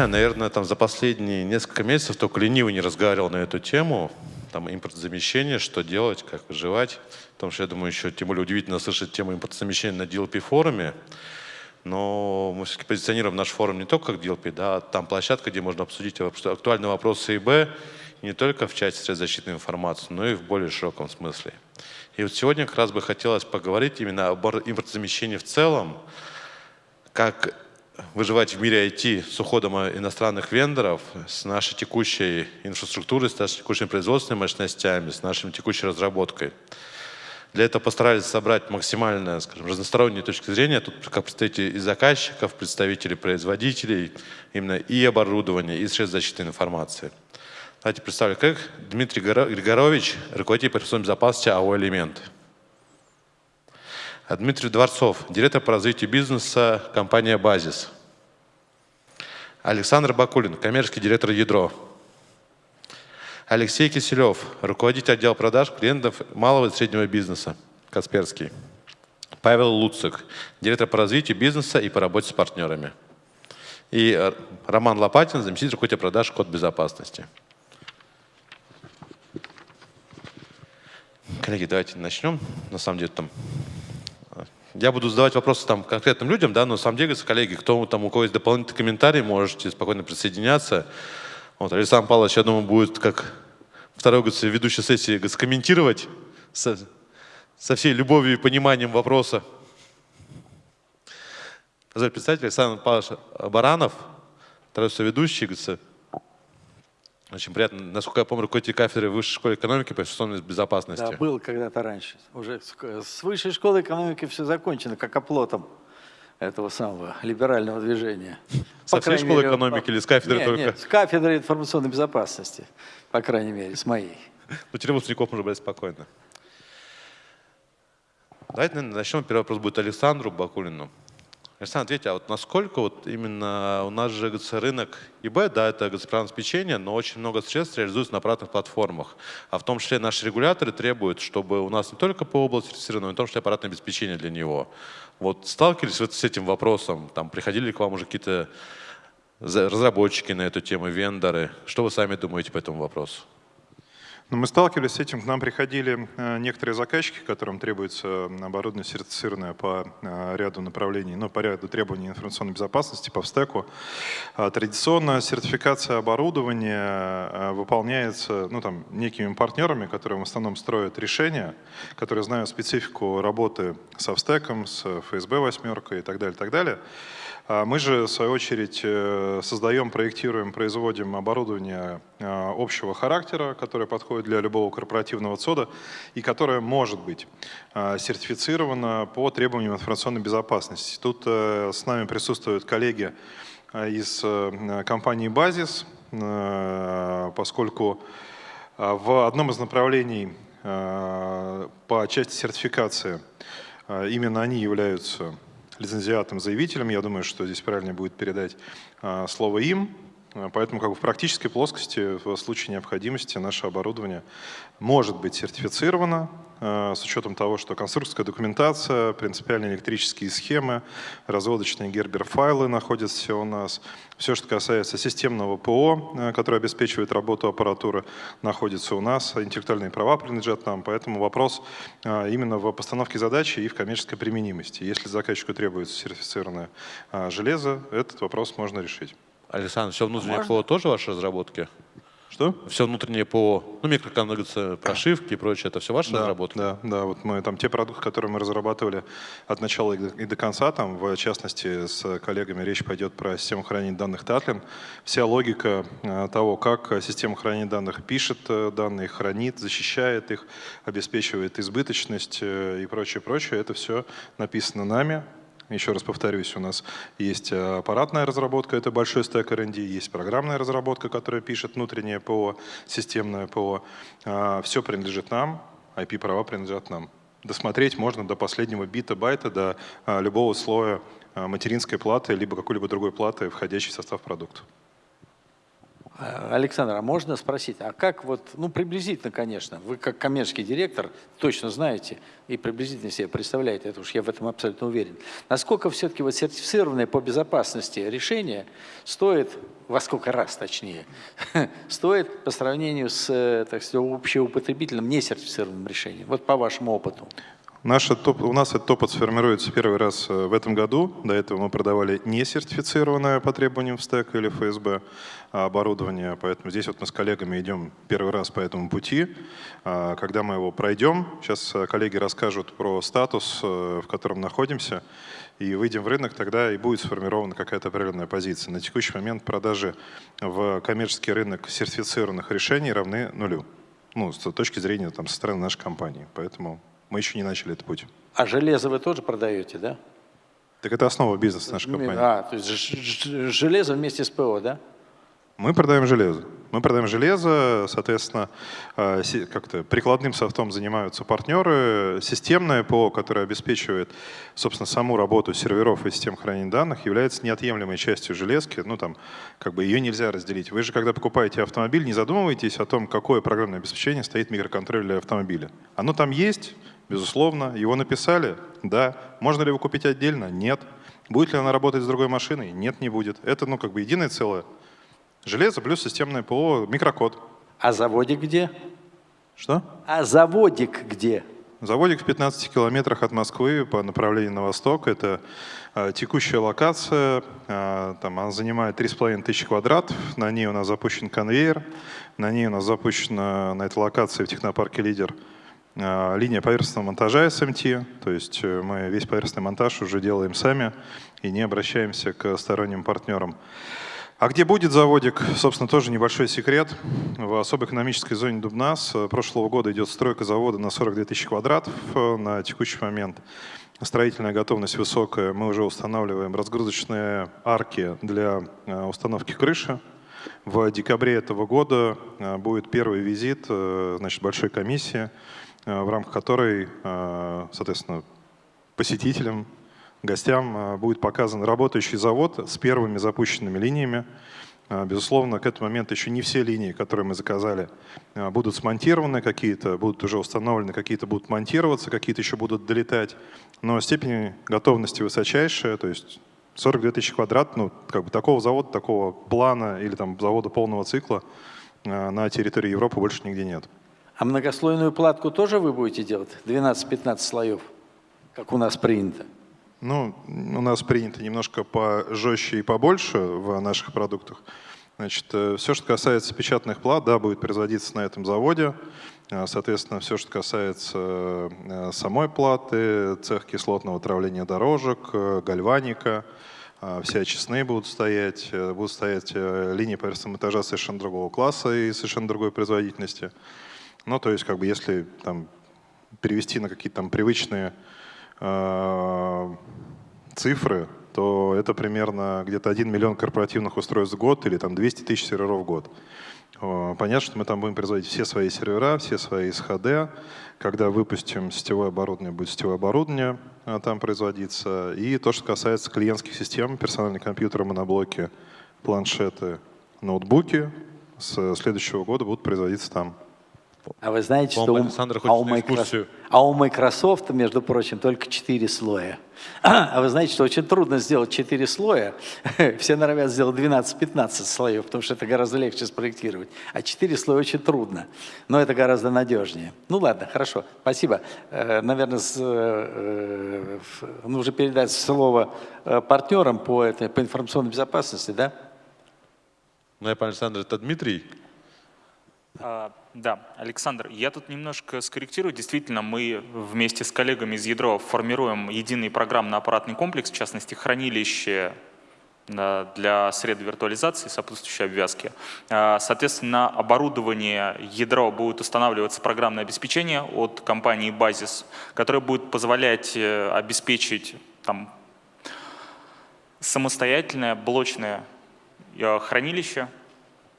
знаю, наверное, там за последние несколько месяцев только ленивый не разговаривал на эту тему, там импортозамещение, что делать, как выживать. Потому что, я думаю, еще тем более удивительно слышать тему импортозамещения на DLP-форуме. Но мы все-таки позиционируем наш форум не только как DLP, да, а там площадка, где можно обсудить актуальные вопросы ИБ, не только в части средств защиты информации, но и в более широком смысле. И вот сегодня как раз бы хотелось поговорить именно об импортозамещении в целом, как выживать в мире IT с уходом иностранных вендоров, с нашей текущей инфраструктурой, с нашими текущими производственными мощностями, с нашей текущей разработкой. Для этого постарались собрать максимально скажем, разносторонние точки зрения. Тут как представители и заказчиков, представители производителей, именно и оборудования, и средств защиты информации. Давайте представлю, как Дмитрий Григорович, руководитель по безопасности АО «Элемент». Дмитрий Дворцов, директор по развитию бизнеса, компания «Базис». Александр Бакулин, коммерческий директор «Ядро». Алексей Киселев, руководитель отдела продаж клиентов малого и среднего бизнеса, Касперский. Павел Луцик, директор по развитию бизнеса и по работе с партнерами. И э, Роман Лопатин, заместитель руководителя продаж «Код безопасности». Коллеги, давайте начнем. На самом деле там я буду задавать вопросы там конкретным людям, да, но на самом коллеги, кто там, у кого есть дополнительные комментарии, можете спокойно присоединяться. Вот, Александр Павлович, я думаю, будет как второй говорится, ведущей сессии говорится, комментировать со, со всей любовью и пониманием вопроса. Представить, Александр Павлович Баранов, второй соведущий, говорится, очень приятно. Насколько я помню, руководитель кафедры Высшей школы экономики по информационной безопасности. Да, был когда-то раньше. Уже с Высшей школы экономики все закончено, как оплотом этого самого либерального движения. Со всей школы мере, экономики или с кафедры нет, только? Нет, с кафедры информационной безопасности, по крайней мере, с моей. Ну, теперь выпускников можно брать спокойно. Давайте наверное, начнем. Первый вопрос будет Александру Бакулину. Александр, ответьте, а вот насколько вот именно у нас же говорится, рынок ИБ, да, это обеспечение, но очень много средств реализуется на аппаратных платформах. А в том числе наши регуляторы требуют, чтобы у нас не только по области сертифицировано, но и в том числе аппаратное обеспечение для него. Вот сталкивались вы с этим вопросом? Там приходили к вам уже какие-то разработчики на эту тему, вендоры? Что вы сами думаете по этому вопросу? Но мы сталкивались с этим, к нам приходили э, некоторые заказчики, которым требуется оборудование сертифицированное по э, ряду направлений, ну, по ряду требований информационной безопасности, по стеку. А традиционно сертификация оборудования э, выполняется ну, там, некими партнерами, которые в основном строят решения, которые знают специфику работы со стеком, с ФСБ восьмеркой и так далее, так далее. А мы же, в свою очередь, э, создаем, проектируем, производим оборудование э, общего характера, которое подходит для любого корпоративного ЦОДа и которое может быть э, сертифицировано по требованиям информационной безопасности. Тут с нами присутствуют коллеги из компании «Базис», поскольку в одном из направлений по части сертификации именно они являются лицензиатом-заявителем. Я думаю, что здесь правильнее будет передать а, слово им. Поэтому как бы в практической плоскости в случае необходимости наше оборудование может быть сертифицировано с учетом того, что конструкторская документация, принципиальные электрические схемы, разводочные гербер-файлы находятся у нас. Все, что касается системного ПО, а, которое обеспечивает работу аппаратуры, находится у нас. Интеллектуальные права принадлежат нам, поэтому вопрос именно в постановке задачи и в коммерческой применимости. Если заказчику требуется сертифицированное железо, этот вопрос можно решить. Александр, все внутреннее? ПО тоже ваши разработки? Что? Все внутреннее ПО, ну, микроконнекция, прошивки и прочее, это все ваши да, разработки? Да, да, вот мы там те продукты, которые мы разрабатывали от начала и до конца, там, в частности, с коллегами речь пойдет про систему хранения данных Tatlin. Вся логика э, того, как система хранения данных пишет э, данные, хранит, защищает их, обеспечивает избыточность э, и прочее, прочее, это все написано нами, еще раз повторюсь, у нас есть э, аппаратная разработка, это большой стек R&D, есть программная разработка, которая пишет внутреннее ПО, системное ПО. А, Все принадлежит нам, IP-права принадлежат нам. Досмотреть можно до последнего бита, байта, до а, любого слоя а, материнской платы, либо какой-либо другой платы, входящей в состав продукта. А, Александр, а можно спросить, а как вот, ну приблизительно, конечно, вы как коммерческий директор точно знаете и приблизительно себе представляете, это уж я в этом абсолютно уверен, насколько все-таки вот сертифицированное по безопасности решение стоит, во сколько раз точнее, стоит по сравнению с, так сказать, общеупотребительным несертифицированным решением, вот по вашему опыту? Наша топ, у нас этот опыт сформируется первый раз э, в этом году. До этого мы продавали не сертифицированное по требованиям в СТЭК или ФСБ оборудование, поэтому здесь вот мы с коллегами идем первый раз по этому пути. А, когда мы его пройдем, сейчас э, коллеги расскажут про статус, э, в котором находимся, и выйдем в рынок, тогда и будет сформирована какая-то определенная позиция. На текущий момент продажи в коммерческий рынок сертифицированных решений равны нулю. Ну, с точки зрения там, со стороны нашей компании. Поэтому мы еще не начали этот путь. А железо вы тоже продаете, да? Так это основа бизнеса нашей компании. А, то есть железо вместе с ПО, да? Мы продаем железо. Мы продаем железо, соответственно, а, как-то прикладным софтом занимаются партнеры. Системное ПО, которое обеспечивает, собственно, саму работу серверов и систем хранения данных, является неотъемлемой частью железки. Ну, там, как бы ее нельзя разделить. Вы же, когда покупаете автомобиль, не задумываетесь о том, какое программное обеспечение стоит в микроконтроллере для автомобиля. Оно там есть, Безусловно. Его написали? Да. Можно ли его купить отдельно? Нет. Будет ли она работать с другой машиной? Нет, не будет. Это ну, как бы единое целое. Железо плюс системное ПО, микрокод. А заводик где? Что? А заводик где? Заводик в 15 километрах от Москвы по направлению на восток. Это э, текущая локация. Э, там она занимает 3,5 тысячи квадратов. На ней у нас запущен конвейер. На ней у нас запущена на этой локации в технопарке «Лидер» А, линия поверхностного монтажа SMT, то есть э, мы весь поверхностный монтаж уже делаем сами и не обращаемся к сторонним партнерам. А где будет заводик, собственно, тоже небольшой секрет. В особой экономической зоне Дубнас э, прошлого года идет стройка завода на 42 тысячи квадратов э, на текущий момент. Строительная готовность высокая. Мы уже устанавливаем разгрузочные арки для установки крыши. В декабре этого года будет первый визит значит, большой комиссии Э, в рамках которой, э, соответственно, посетителям, гостям э, будет показан работающий завод с первыми запущенными линиями. Безусловно, к этому моменту еще не все линии, которые мы заказали, будут смонтированы, какие-то будут уже установлены, какие-то будут монтироваться, какие-то еще будут долетать. Но степень готовности высочайшая, то есть 42 тысячи квадрат, ну, как бы такого завода, такого плана или там завода полного цикла на территории Европы больше нигде нет. А многослойную платку тоже вы будете делать? 12-15 слоев, как у нас принято? Ну, у нас принято немножко пожестче и побольше в наших продуктах. Значит, э, все, что касается печатных плат, да, будет производиться на этом заводе. А, соответственно, все, что касается э, самой платы, цех кислотного травления дорожек, э, гальваника, все очистные будут стоять, будут стоять линии поверхностного этажа совершенно другого класса и совершенно другой производительности. Ну, то есть, как бы, если там перевести на какие-то там привычные э, цифры, то это примерно где-то 1 миллион корпоративных устройств в год или там 200 тысяч серверов в год. Понятно, что мы там будем производить все свои сервера, все свои СХД. Когда выпустим сетевое оборудование, будет сетевое оборудование а, там производиться. И то, что касается клиентских систем, персональные компьютеры, моноблоки, планшеты, ноутбуки, с следующего года будут производиться там. А вы знаете, что у, а, у Microsoft, а у Microsoft, между прочим, только 4 слоя. А вы знаете, что очень трудно сделать 4 слоя. Все норовят сделать 12-15 слоев, потому что это гораздо легче спроектировать. А 4 слоя очень трудно, но это гораздо надежнее. Ну ладно, хорошо, спасибо. Э, наверное, с, э, нужно передать слово э, партнерам по, этой, по информационной безопасности, да? Ну, я понял, Александр, это Дмитрий. Да, Александр, я тут немножко скорректирую. Действительно, мы вместе с коллегами из Ядро формируем единый программно-аппаратный комплекс, в частности, хранилище для средств виртуализации, сопутствующей обвязки. А, соответственно, оборудование ядро будет устанавливаться программное обеспечение от компании Basis, которое будет позволять э, обеспечить там, самостоятельное блочное э, хранилище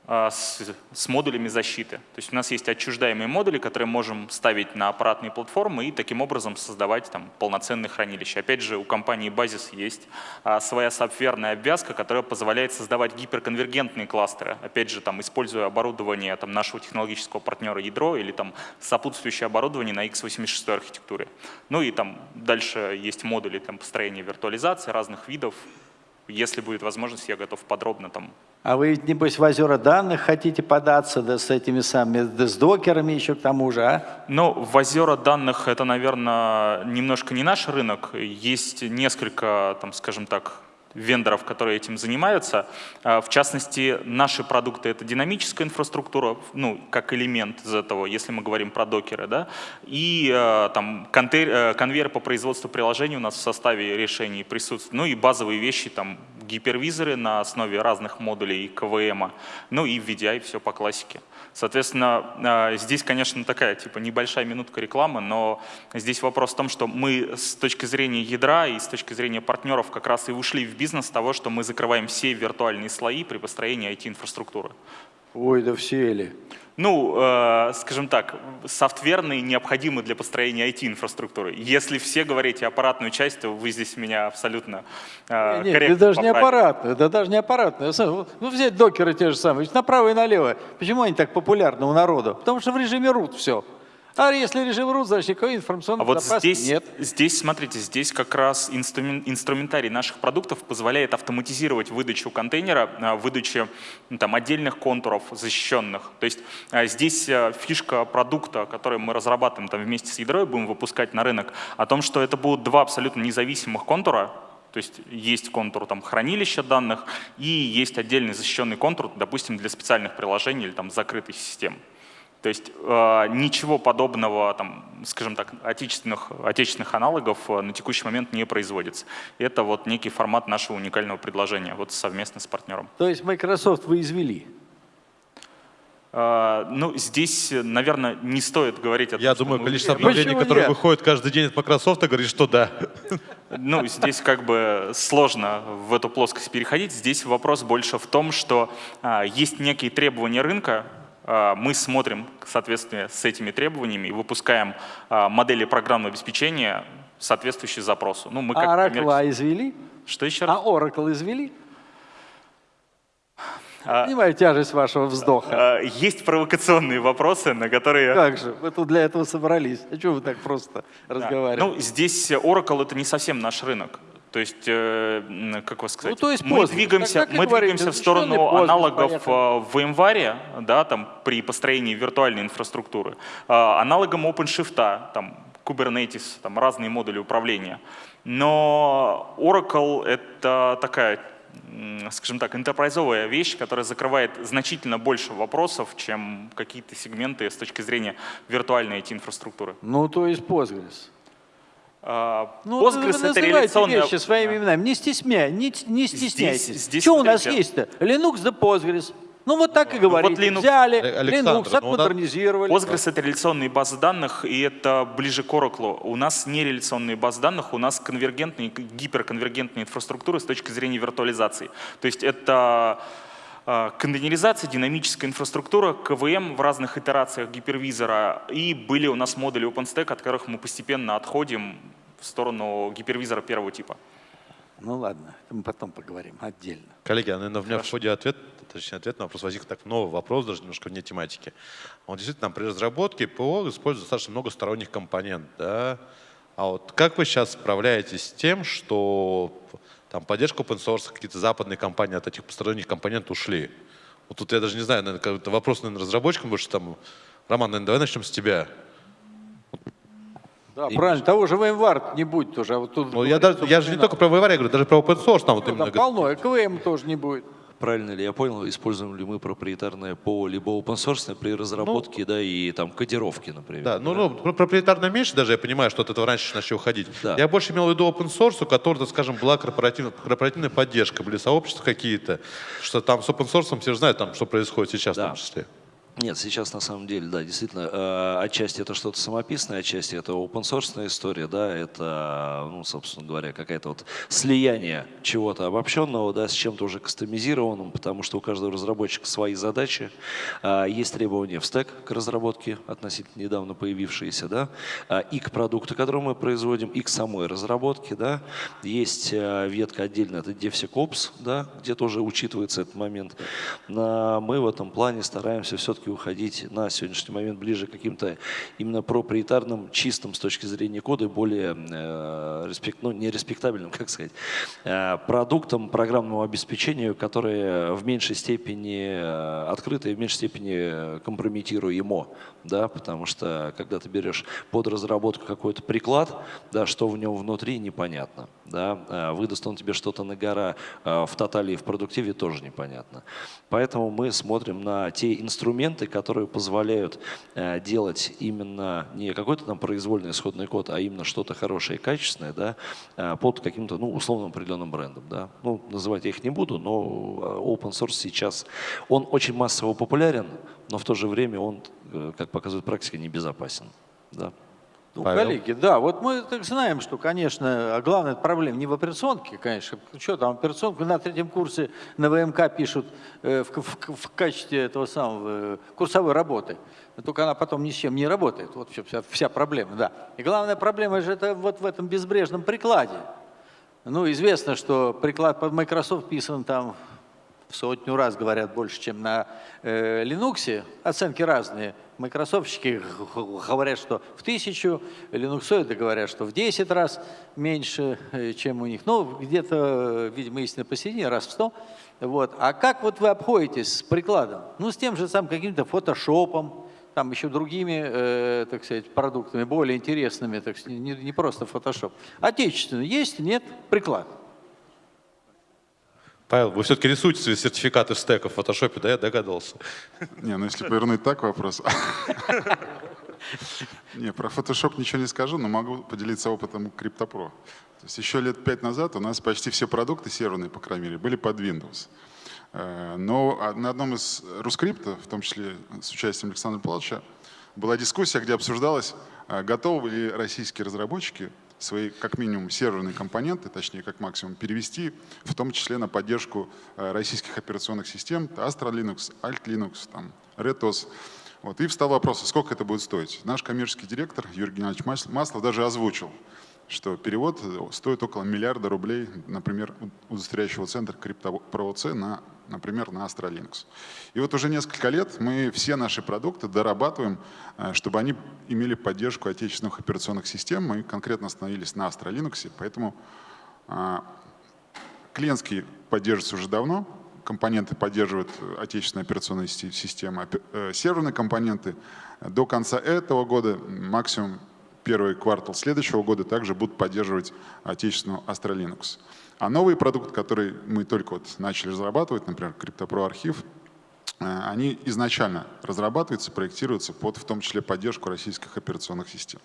с, с модулями защиты. То есть у нас есть отчуждаемые модули, которые можем ставить на аппаратные платформы и таким образом создавать там, полноценные хранилища. Опять же, у компании Basis есть а, своя софтверная обвязка, которая позволяет создавать гиперконвергентные кластеры. Опять же, там, используя оборудование там, нашего технологического партнера ядро или там, сопутствующее оборудование на x86 архитектуре. Ну и там дальше есть модули там, построения виртуализации разных видов, если будет возможность, я готов подробно там. А вы, небось, в озера данных хотите податься, да с этими самыми, да с докерами еще к тому же, а? Ну, в озера данных это, наверное, немножко не наш рынок. Есть несколько, там, скажем так, вендоров, которые этим занимаются. А, в частности, наши продукты — это динамическая инфраструктура, ну, как элемент из этого, если мы говорим про докеры, да, и а, там э, конвейер по производству приложений у нас в составе решений присутствует, ну и базовые вещи, там, гипервизоры на основе разных модулей КВМ, ну и VDI, все по классике. Соответственно, а, здесь, конечно, такая типа небольшая минутка рекламы, но здесь вопрос в том, что мы с точки зрения ядра и с точки зрения партнеров как раз и ушли в бизнес того, что мы закрываем все виртуальные слои при построении IT-инфраструктуры. Ой, да все ли. Ну, э, скажем так, софтверные необходимы для построения IT-инфраструктуры. Если все говорите аппаратную часть, то вы здесь меня абсолютно э, Нет, это даже не аппаратную, это даже не аппаратную. Ну, взять докеры те же самые, направо и налево. Почему они так популярны у народа? Потому что в режиме root все. А если режим root, значит никакой информационной а вот здесь, нет. Здесь, смотрите, здесь как раз инструмент, инструментарий наших продуктов позволяет автоматизировать выдачу контейнера, а, выдачу ну, там, отдельных контуров защищенных. То есть а, здесь а, фишка продукта, который мы разрабатываем там, вместе с ядрой, будем выпускать на рынок, о том, что это будут два абсолютно независимых контура, то есть есть контур там, хранилища данных и есть отдельный защищенный контур, допустим, для специальных приложений или там, закрытой системы. То есть э, ничего подобного, там, скажем так, отечественных, отечественных аналогов э, на текущий момент не производится. Это вот некий формат нашего уникального предложения, вот совместно с партнером. То есть Microsoft вы извели? Uh, ну, здесь, наверное, не стоит говорить о том, Я думаю, количество обновлений, которые выходят каждый день от Microsoft, говорит, что да. Ну, здесь как бы сложно в эту плоскость переходить. Здесь вопрос больше в том, что а, есть некие требования рынка, а, мы смотрим в соответствии с этими требованиями и выпускаем а, модели программного обеспечения, соответствующие запросу. Ну, мы как а Oracle коммерч... извели? Что еще раз? А Oracle извели? А, Понимаю тяжесть вашего вздоха. Есть провокационные вопросы, на которые... Как же, вы тут для этого собрались. А что вы так просто да. разговариваете? Ну, здесь Oracle — это не совсем наш рынок. То есть, э, как вас сказать, ну, то есть мы двигаемся, мы двигаемся в сторону аналогов поехали. в январе, да, там, при построении виртуальной инфраструктуры, а, аналогом OpenShift, там, Kubernetes, там, разные модули управления. Но Oracle — это такая скажем так, интерпрайзовая вещь, которая закрывает значительно больше вопросов, чем какие-то сегменты с точки зрения виртуальной IT-инфраструктуры. Ну, то есть Postgres. А, ну, Postgres это реляционная... вещи своими именами. Не, стесня... не, не стесняйтесь. Здесь, здесь Что у нас есть-то? Linux да Postgres. Ну вот так и говорите. Вот Linux, Взяли Александр, Linux, ну, отмодернизировали. Postgres — это реляционные базы данных, и это ближе к Oracle. У нас не реляционные базы данных, у нас конвергентные, гиперконвергентные инфраструктуры с точки зрения виртуализации. То есть это контейнеризация, динамическая инфраструктура, КВМ в разных итерациях гипервизора. И были у нас модули OpenStack, от которых мы постепенно отходим в сторону гипервизора первого типа. Ну ладно, это мы потом поговорим отдельно. Коллеги, а наверное, у меня Хорошо. в ходе ответ, точнее ответ на вопрос возник так новый вопрос, даже немножко вне тематики. Вот действительно, при разработке ПО используется достаточно много сторонних компонентов. Да? А вот как вы сейчас справляетесь с тем, что там поддержка open source, какие-то западные компании от этих посторонних компонентов ушли. Вот тут я даже не знаю, наверное, это вопрос, наверное, разработчикам больше там. Роман, наверное, давай начнем с тебя. Да, и... правильно, того же VMware не будет тоже. А вот тут ну, я, даже, я же не только про VMware, я говорю, даже про open source. Там, ну, вот именно... там полно, ЭКВМ тоже не будет правильно ли я понял, используем ли мы проприетарное ПО либо open source при разработке, ну, да, и там кодировке, например. Да, ну, да? ну проприетарно меньше даже, я понимаю, что от этого раньше начал уходить. Да. Я больше имел в виду open source, у которого, скажем, была корпоративная, корпоративная поддержка, были сообщества какие-то, что там с open source все же знают, там, что происходит сейчас да. в том числе. Нет, сейчас на самом деле, да, действительно, э, отчасти это что-то самописное, отчасти это open source история, да, это, ну, собственно говоря, какая-то вот слияние чего-то обобщенного, да, с чем-то уже кастомизированным, потому что у каждого разработчика свои задачи, э, есть требования в стек к разработке, относительно недавно появившиеся, да, э, и к продукту, который мы производим, и к самой разработке, да, есть ветка отдельно, это DevSecOps, да, где тоже учитывается этот момент. Мы в этом плане стараемся все-таки все-таки уходить на сегодняшний момент ближе к каким-то именно проприетарным, чистым с точки зрения кода, более, э, респект, ну не респектабельным, как сказать, э, продуктам программного обеспечения, которые в меньшей степени э, открыты и в меньшей степени компрометируемо, да, потому что когда ты берешь под разработку какой-то приклад, да, что в нем внутри, непонятно. Да, э, выдаст он тебе что-то на гора э, в тотале и в продуктиве, тоже непонятно. Поэтому мы смотрим на те инструменты, которые позволяют э, делать именно не какой-то там произвольный исходный код, а именно что-то хорошее и качественное да, под каким-то ну, условным определенным брендом. Да. Ну, называть я их не буду, но open source сейчас, он очень массово популярен, но в то же время он, как показывает практика, небезопасен. Да. Ну, коллеги, да, вот мы так знаем, что, конечно, главная проблема не в операционке, конечно. Что там, операционку на третьем курсе на ВМК пишут э, в, в, в качестве этого самого э, курсовой работы. Только она потом ни с чем не работает. Вот вся, вся проблема, да. И главная проблема же это вот в этом безбрежном прикладе. Ну, известно, что приклад под Microsoft писан там в сотню раз, говорят, больше, чем на э, Linux. Оценки разные. Майкрософтчики говорят, что в тысячу, линуксоиды говорят, что в 10 раз меньше, э, чем у них. Ну, где-то, видимо, истина посередине, раз в 100. Вот. А как вот вы обходитесь с прикладом? Ну, с тем же самым каким-то фотошопом, там еще другими, э, так сказать, продуктами, более интересными, так сказать, не, не просто фотошоп. Отечественный есть, нет, приклад. Павел, вы все-таки рисуете свои сертификаты стека в фотошопе, да, я догадался. Не, ну если повернуть так вопрос. Не, про Photoshop ничего не скажу, но могу поделиться опытом CryptoPro. То есть еще лет пять назад у нас почти все продукты серверные, по крайней мере, были под Windows. Э, но на одном из рускрипта, в том числе с участием Александра Павловича, была дискуссия, где обсуждалось, э, готовы ли российские разработчики свои, как минимум, серверные компоненты, точнее, как максимум, перевести, в том числе на поддержку э, российских операционных систем, Astra Linux, Alt Linux, там, RedOS. Вот. И встал вопрос, а сколько это будет стоить. Наш коммерческий директор Юрий Геннадьевич Маслов даже озвучил, что перевод стоит около миллиарда рублей, например, удостоверяющего центра CryptoProC на например, на Astra Linux. И вот уже несколько лет мы все наши продукты дорабатываем, э, чтобы они имели поддержку отечественных операционных систем. Мы конкретно остановились на Astra Linux, поэтому а, клиентский поддерживается уже давно, компоненты поддерживают отечественные операционные системы, э, серверные компоненты. До конца этого года, максимум первый квартал следующего года, также будут поддерживать отечественную Astra Linux. А новый продукт, который мы только вот начали разрабатывать, например, CryptoPro архив, э, они изначально разрабатываются, проектируются под в том числе поддержку российских операционных систем.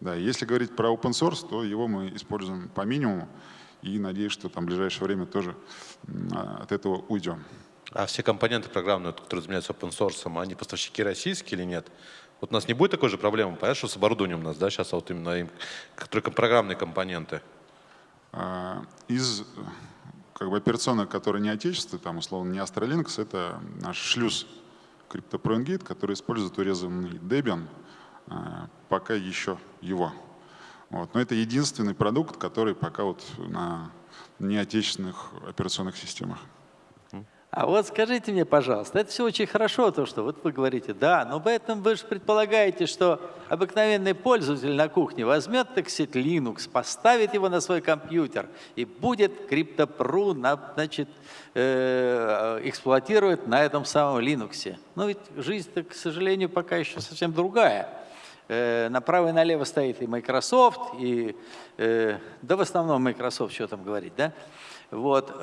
Да, если говорить про open source, то его мы используем по минимуму и надеюсь, что там в ближайшее время тоже от этого уйдем. А все компоненты программные, которые занимаются open source, они поставщики российские или нет? Вот у нас не будет такой же проблемы, понятно, что с оборудованием у нас, да, сейчас вот именно которые программные компоненты. А, из как бы, операционных, которые не отечественные, там, условно, не Astra Linux, это наш шлюз CryptoProengate, который использует урезанный Debian, а, пока еще его. Вот. Но это единственный продукт, который пока вот на неотечественных операционных системах. А вот скажите мне, пожалуйста, это все очень хорошо, то, что вот вы говорите, да, но поэтому вы же предполагаете, что обыкновенный пользователь на кухне возьмет, так сказать, Linux, поставит его на свой компьютер и будет CryptoPro, значит, э, эксплуатировать на этом самом Linux. Но ведь жизнь к сожалению, пока еще совсем другая. Э, направо и налево стоит и Microsoft, и, э, да в основном Microsoft, что там говорить, да? Вот,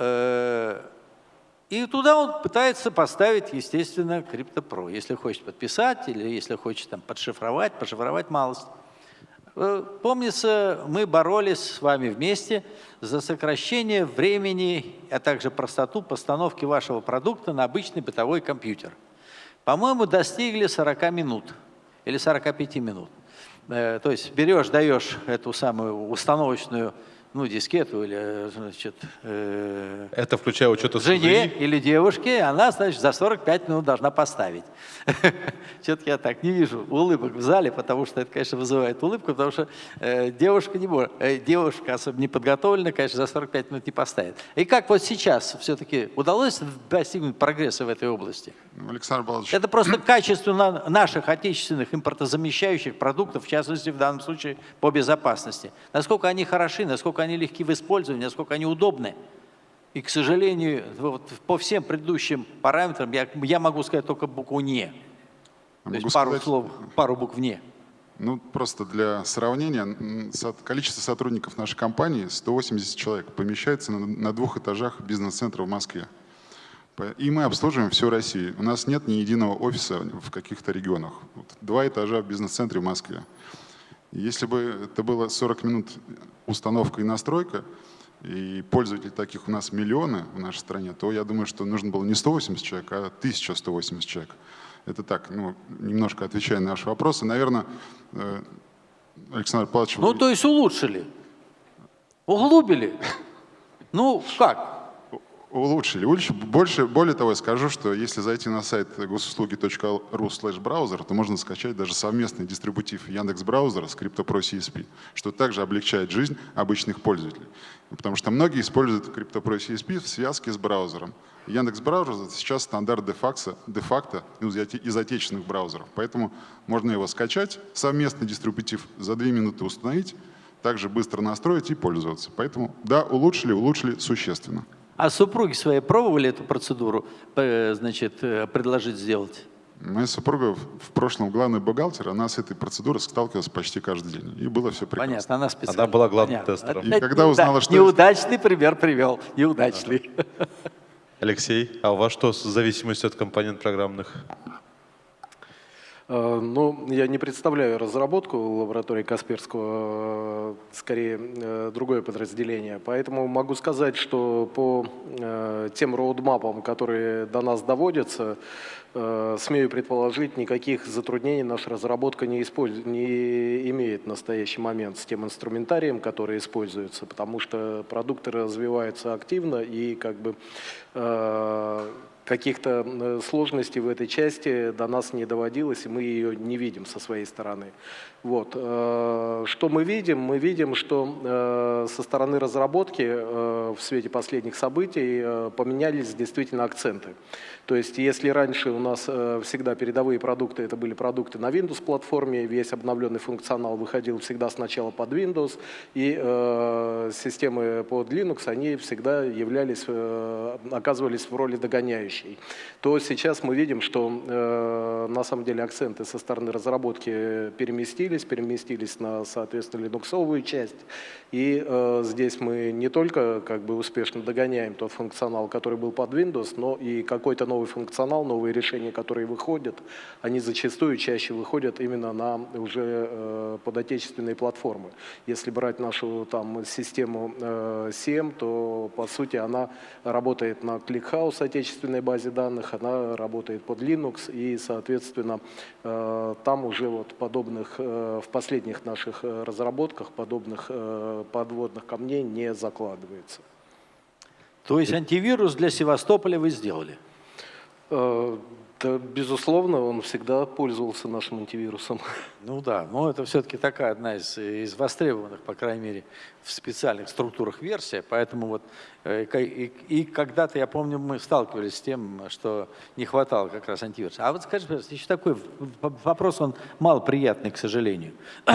и туда он пытается поставить, естественно, CryptoPro, если хочет подписать или если хочет там, подшифровать, пошифровать малость. Э, помнится, мы боролись с вами вместе за сокращение времени, а также простоту постановки вашего продукта на обычный бытовой компьютер. По-моему, достигли 40 минут или 45 минут. Э, то есть берешь, даешь эту самую установочную ну, дискету или, значит... Э, Это включая учет Жене или девушке, она, значит, за 45 минут должна поставить. Что-то я так не вижу улыбок в зале, потому что это, конечно, вызывает улыбку, потому что э, девушка не может, э, девушка особо не подготовлена, конечно, за 45 минут не поставит. И как вот сейчас все-таки удалось достигнуть прогресса в этой области? Александр Павлович. Это просто качество наших отечественных импортозамещающих продуктов, в частности, в данном случае по безопасности. Насколько они хороши, насколько они легки в использовании, насколько они удобны. И, к сожалению, вот по всем предыдущим параметрам я, я могу сказать только букву «не». То есть пару сказать, слов, пару букв «не». Ну, просто для сравнения, количество сотрудников нашей компании 180 человек помещается на, двух этажах бизнес-центра в Москве. И мы обслуживаем всю Россию. У нас нет ни единого офиса в каких-то регионах. Два этажа в бизнес-центре в Москве. Если бы это было 40 минут установка и настройка, и пользователей таких у нас миллионы в нашей стране, то я думаю, что нужно было не 180 человек, а 1180 человек. Это так, ну, немножко отвечая на наши вопросы. Наверное, э, Александр Павлович... Ну, то есть улучшили, углубили. Ну, как? Улучшили. Больше, более того, я скажу, что если зайти на сайт госуслуги.ру браузер, то можно скачать даже совместный дистрибутив Яндекс браузера с CryptoPro CSP, что также облегчает жизнь обычных пользователей. Потому что многие используют CryptoPro CSP в связке с браузером. Яндекс браузер сейчас стандарт де-факто де из отечественных браузеров. Поэтому можно его скачать, совместный дистрибутив за две минуты установить, также быстро настроить и пользоваться. Поэтому да, улучшили, улучшили существенно. А супруги свои пробовали эту процедуру, э, значит, э, предложить сделать? Моя супруга в прошлом главный бухгалтер, она с этой процедурой сталкивалась почти каждый день. И было все прекрасно. Понятно, она специально. Она была главным Понятно. тестером. И когда узнала, что... Неудачный пример привел, неудачный. Алексей, а у вас что с зависимостью от компонент программных? Э, ну, я не представляю разработку лаборатории Касперского, э, скорее э, другое подразделение. Поэтому могу сказать, что по тем роудмапам, которые до нас доводятся, смею предположить, никаких затруднений наша разработка не, использует, не имеет в настоящий момент с тем инструментарием, который используется, потому что продукты развиваются активно и как бы каких-то э, сложностей в этой части до нас не доводилось, и мы ее не видим со своей стороны. Вот. Э, что мы видим? Мы видим, что э, со стороны разработки в свете последних событий поменялись действительно акценты. То есть если раньше у нас всегда передовые продукты, это были продукты на Windows-платформе, весь обновленный функционал выходил всегда сначала под Windows, и системы под Linux, они всегда являлись, оказывались в роли догоняющей, то сейчас мы видим, что на самом деле акценты со стороны разработки переместились, переместились, переместились на, соответственно, линуксовую часть. И э, здесь мы не только как бы успешно догоняем тот функционал, который был под Windows, но и какой-то новый функционал, новые решения, которые выходят, они зачастую чаще выходят именно на уже э, подотечественные платформы. Если брать нашу там систему э, CM, то по сути она работает на ClickHouse отечественной базе данных, она работает под Linux и, соответственно, э, там уже вот подобных э, в последних наших э, разработках подобных э, подводных камней не закладывается. То есть антивирус для Севастополя вы сделали? Да, безусловно, он всегда пользовался нашим антивирусом. Ну да, но это все-таки такая одна из, из востребованных, по крайней мере, в специальных структурах версия. Поэтому вот э, и, и когда-то, я помню, мы сталкивались с тем, что не хватало как раз антивируса. А вот скажи, пожалуйста, еще такой вопрос, он малоприятный, к сожалению.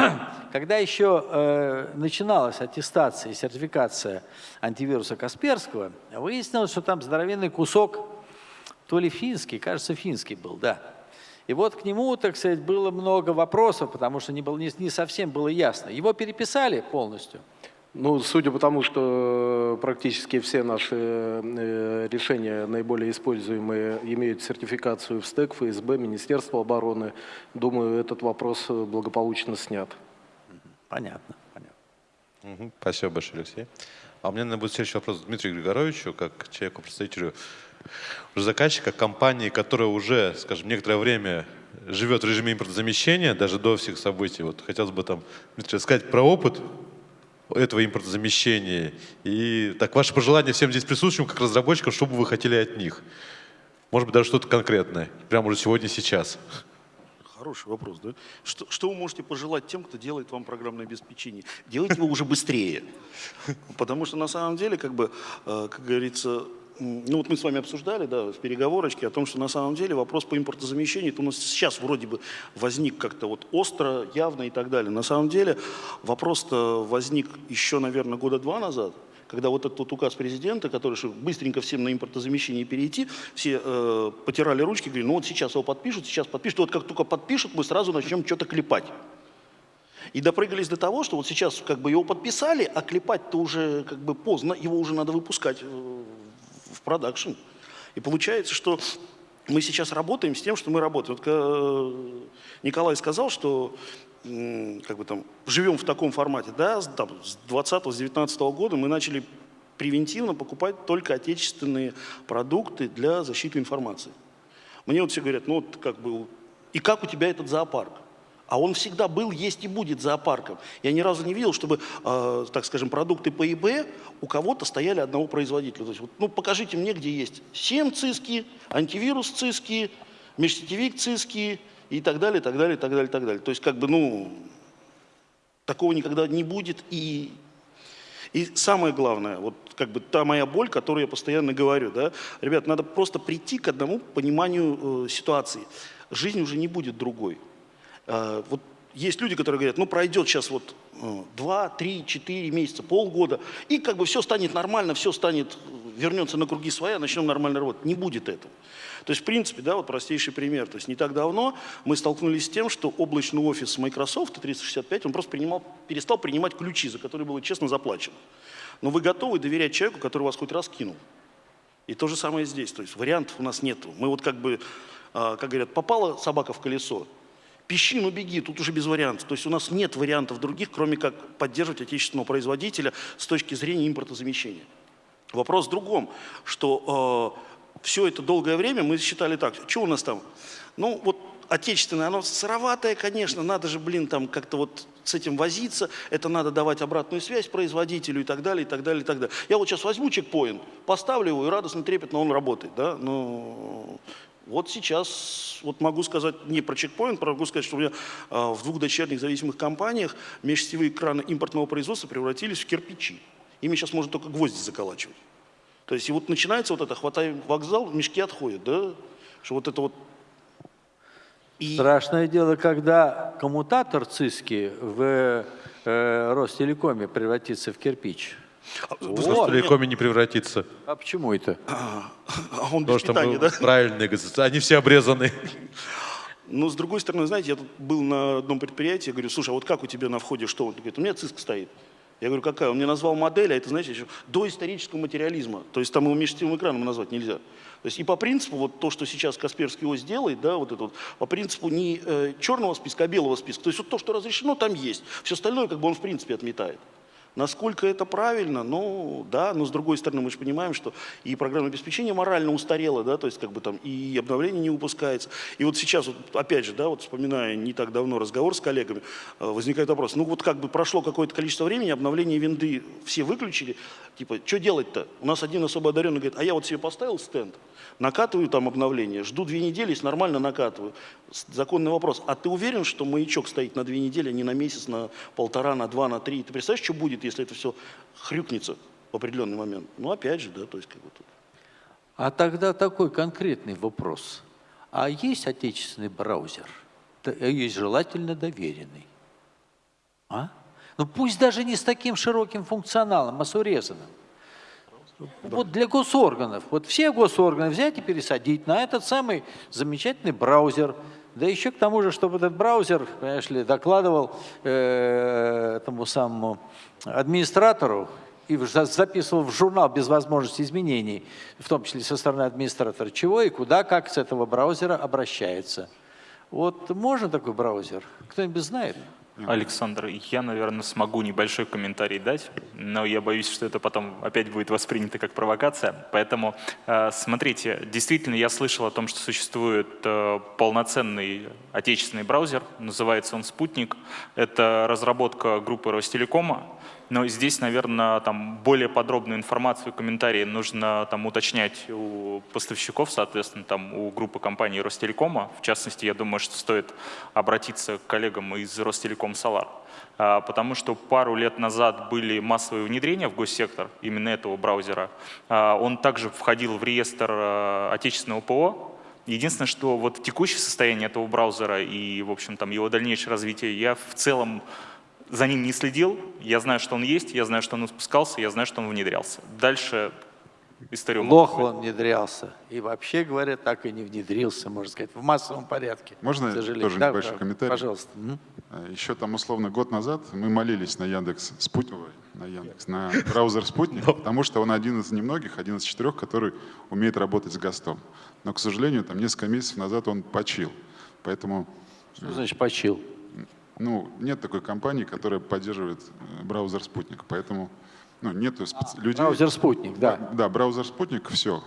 Когда еще э, начиналась аттестация и сертификация антивируса Касперского, выяснилось, что там здоровенный кусок то ли финский, кажется, финский был, да. И вот к нему, так сказать, было много вопросов, потому что не, было, не, не совсем было ясно. Его переписали полностью. Ну, судя по тому, что практически все наши э, решения, наиболее используемые, имеют сертификацию в СТЭК, ФСБ, Министерство обороны, думаю, этот вопрос благополучно снят. Понятно. понятно. Спасибо большое, Алексей. А у меня, наверное, будет следующий вопрос Дмитрию Григоровичу, как человеку-представителю уже заказчика, компании, которая уже, скажем, некоторое время живет в режиме импортозамещения, даже до всех событий. Вот хотелось бы там, сказать про опыт этого импортозамещения. И так ваше пожелание всем здесь присутствующим, как разработчикам, что бы вы хотели от них? Может быть, даже что-то конкретное, прямо уже сегодня, сейчас. Хороший вопрос, да? Что, что вы можете пожелать тем, кто делает вам программное обеспечение? Делайте его уже быстрее. Потому что на самом деле, как бы, э, как говорится, ну вот мы с вами обсуждали, да, в переговорочке о том, что на самом деле вопрос по импортозамещению, это у нас сейчас вроде бы возник как-то вот остро, явно и так далее. На самом деле вопрос-то возник еще, наверное, года два назад, когда вот этот вот указ президента, который что быстренько всем на импортозамещение перейти, все э, потирали ручки, говорили, ну вот сейчас его подпишут, сейчас подпишут, вот как только подпишут, мы сразу начнем что-то клепать. И допрыгались до того, что вот сейчас как бы его подписали, а клепать-то уже как бы поздно, его уже надо выпускать э, в продакшн. И получается, что мы сейчас работаем с тем, что мы работаем. Вот э, Николай сказал, что как бы там, живем в таком формате. Да, там, с 20-19 года мы начали превентивно покупать только отечественные продукты для защиты информации. Мне вот все говорят, ну вот как бы, и как у тебя этот зоопарк? А он всегда был, есть и будет зоопарком. Я ни разу не видел, чтобы, э, так скажем, продукты по ИБ у кого-то стояли одного производителя. То есть, вот, ну, покажите мне, где есть 7 циски, антивирус циски, межсетевик циски и так далее, так далее, так далее, так далее. То есть, как бы, ну, такого никогда не будет. И, и самое главное, вот как бы та моя боль, которую я постоянно говорю, да, ребят, надо просто прийти к одному пониманию э, ситуации. Жизнь уже не будет другой. А, вот есть люди, которые говорят, ну пройдет сейчас вот 2, 3, 4 месяца, полгода, и как бы все станет нормально, все станет, вернется на круги своя, начнем нормально работать. Не будет этого. То есть, в принципе, да, вот простейший пример. То есть не так давно мы столкнулись с тем, что облачный офис Microsoft 365, он просто принимал, перестал принимать ключи, за которые было честно заплачено. Но вы готовы доверять человеку, который вас хоть раз кинул. И то же самое здесь. То есть вариантов у нас нет. Мы вот как бы, а, как говорят, попала собака в колесо, Пищи, ну беги, тут уже без вариантов. То есть у нас нет вариантов других, кроме как поддерживать отечественного производителя с точки зрения импортозамещения. Вопрос в другом, что э, все это долгое время мы считали так, что у нас там? Ну вот отечественное, оно сыроватое, конечно, надо же, блин, там как-то вот с этим возиться, это надо давать обратную связь производителю и так далее, и так далее, и так далее. Я вот сейчас возьму чекпоинт, поставлю его, и радостно, трепетно он работает, да, но вот сейчас, вот могу сказать не про чекпоинт, могу сказать, что у меня а, в двух дочерних зависимых компаниях межсетевые краны импортного производства превратились в кирпичи. Ими сейчас можно только гвозди заколачивать. То есть и вот начинается вот это, хватаем вокзал, мешки отходят, да? Что вот это вот и... Страшное дело, когда коммутатор ЦИСКи в э, Ростелекоме превратится в кирпич. Вот. В Телекоме не превратится. А почему это? А, а он без Потому питания, да? Правильные, они все обрезаны. Но с другой стороны, знаете, я тут был на одном предприятии, говорю, слушай, а вот как у тебя на входе что? Он говорит, у меня циск стоит. Я говорю, какая? Он мне назвал модель, а это, знаете, еще до исторического материализма. То есть там его межсетевым экраном назвать нельзя. То есть и по принципу, вот то, что сейчас Касперский ОС делает, да, вот это вот, по принципу не э, черного списка, а белого списка. То есть вот то, что разрешено, там есть. Все остальное, как бы он в принципе отметает. Насколько это правильно? Ну, да, но с другой стороны мы же понимаем, что и программное обеспечение морально устарело, да, то есть как бы там и обновление не выпускается. И вот сейчас, вот, опять же, да, вот вспоминая не так давно разговор с коллегами, э, возникает вопрос, ну вот как бы прошло какое-то количество времени, обновление винды все выключили, типа, что делать-то? У нас один особо одаренный говорит, а я вот себе поставил стенд, накатываю там обновление, жду две недели, если нормально накатываю. Законный вопрос, а ты уверен, что маячок стоит на две недели, а не на месяц, на полтора, на два, на три? Ты представляешь, что будет, если это все хрюкнется в определенный момент. Ну, опять же, да, то есть как бы тут. А тогда такой конкретный вопрос. А есть отечественный браузер? Э, есть желательно доверенный. А? Ну пусть даже не с таким широким функционалом, а с урезанным. Вот для госорганов. Вот все госорганы взять и пересадить на этот самый замечательный браузер – да еще к тому же, чтобы этот браузер, понимаешь ли, докладывал э, этому самому администратору и записывал в журнал без возможности изменений, в том числе со стороны администратора, чего и куда, как с этого браузера обращается. Вот можно такой браузер? Кто-нибудь знает? Александр, я, наверное, смогу небольшой комментарий дать, но я боюсь, что это потом опять будет воспринято как провокация. Поэтому, э, смотрите, действительно, я слышал о том, что существует э, полноценный отечественный браузер, называется он «Спутник». Это разработка группы Ростелекома, но здесь, наверное, там более подробную информацию, комментарии нужно там уточнять у поставщиков, соответственно, там у группы компаний Ростелекома. В частности, я думаю, что стоит обратиться к коллегам из Ростелеком. А, потому что пару лет назад были массовые внедрения в госсектор именно этого браузера. А, он также входил в реестр а, отечественного ПО, Единственное, что вот текущее состояние этого браузера и, в общем, там его дальнейшее развитие я в целом за ним не следил, я знаю, что он есть, я знаю, что он спускался, я знаю, что он внедрялся. Дальше историю... Плохо он внедрялся. И вообще говоря, так и не внедрился, можно сказать, в массовом порядке. Можно тоже да, небольшой да, комментарий? Пожалуйста. Э, Еще там условно год назад мы молились на Яндекс Спутник, на Яндекс, на браузер Спутник, потому что он один из немногих, один из четырех, который умеет работать с ГОСТом. Но, к сожалению, там несколько месяцев назад он почил. Поэтому... Что значит почил? Ну, нет такой компании, которая поддерживает э, браузер «Спутник», поэтому ну, нету специ... а, людей... Браузер «Спутник», да. Да, браузер «Спутник» — все.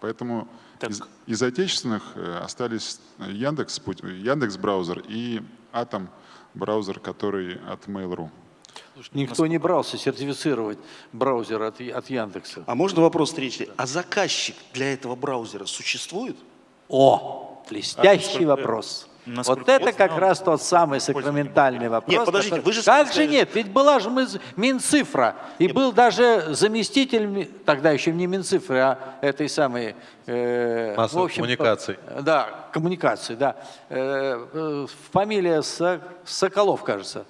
Поэтому из, из отечественных э, остались Яндекс, Яндекс браузер и Атом браузер, который от Mail.ru. Никто не брался сертифицировать браузер от, от Яндекса. А можно вопрос встречный? А заказчик для этого браузера существует? О, блестящий а, вопрос. Насколько вот это как раз тот самый сакраментальный вопрос. Нет, подождите, который... вы же Как же нет? Ведь была же Минцифра, и нет. был даже заместитель, тогда еще не Минцифры, а этой самой... Э, Массовой общем, коммуникации. Да, коммуникации, да. Э, э, фамилия Соколов, кажется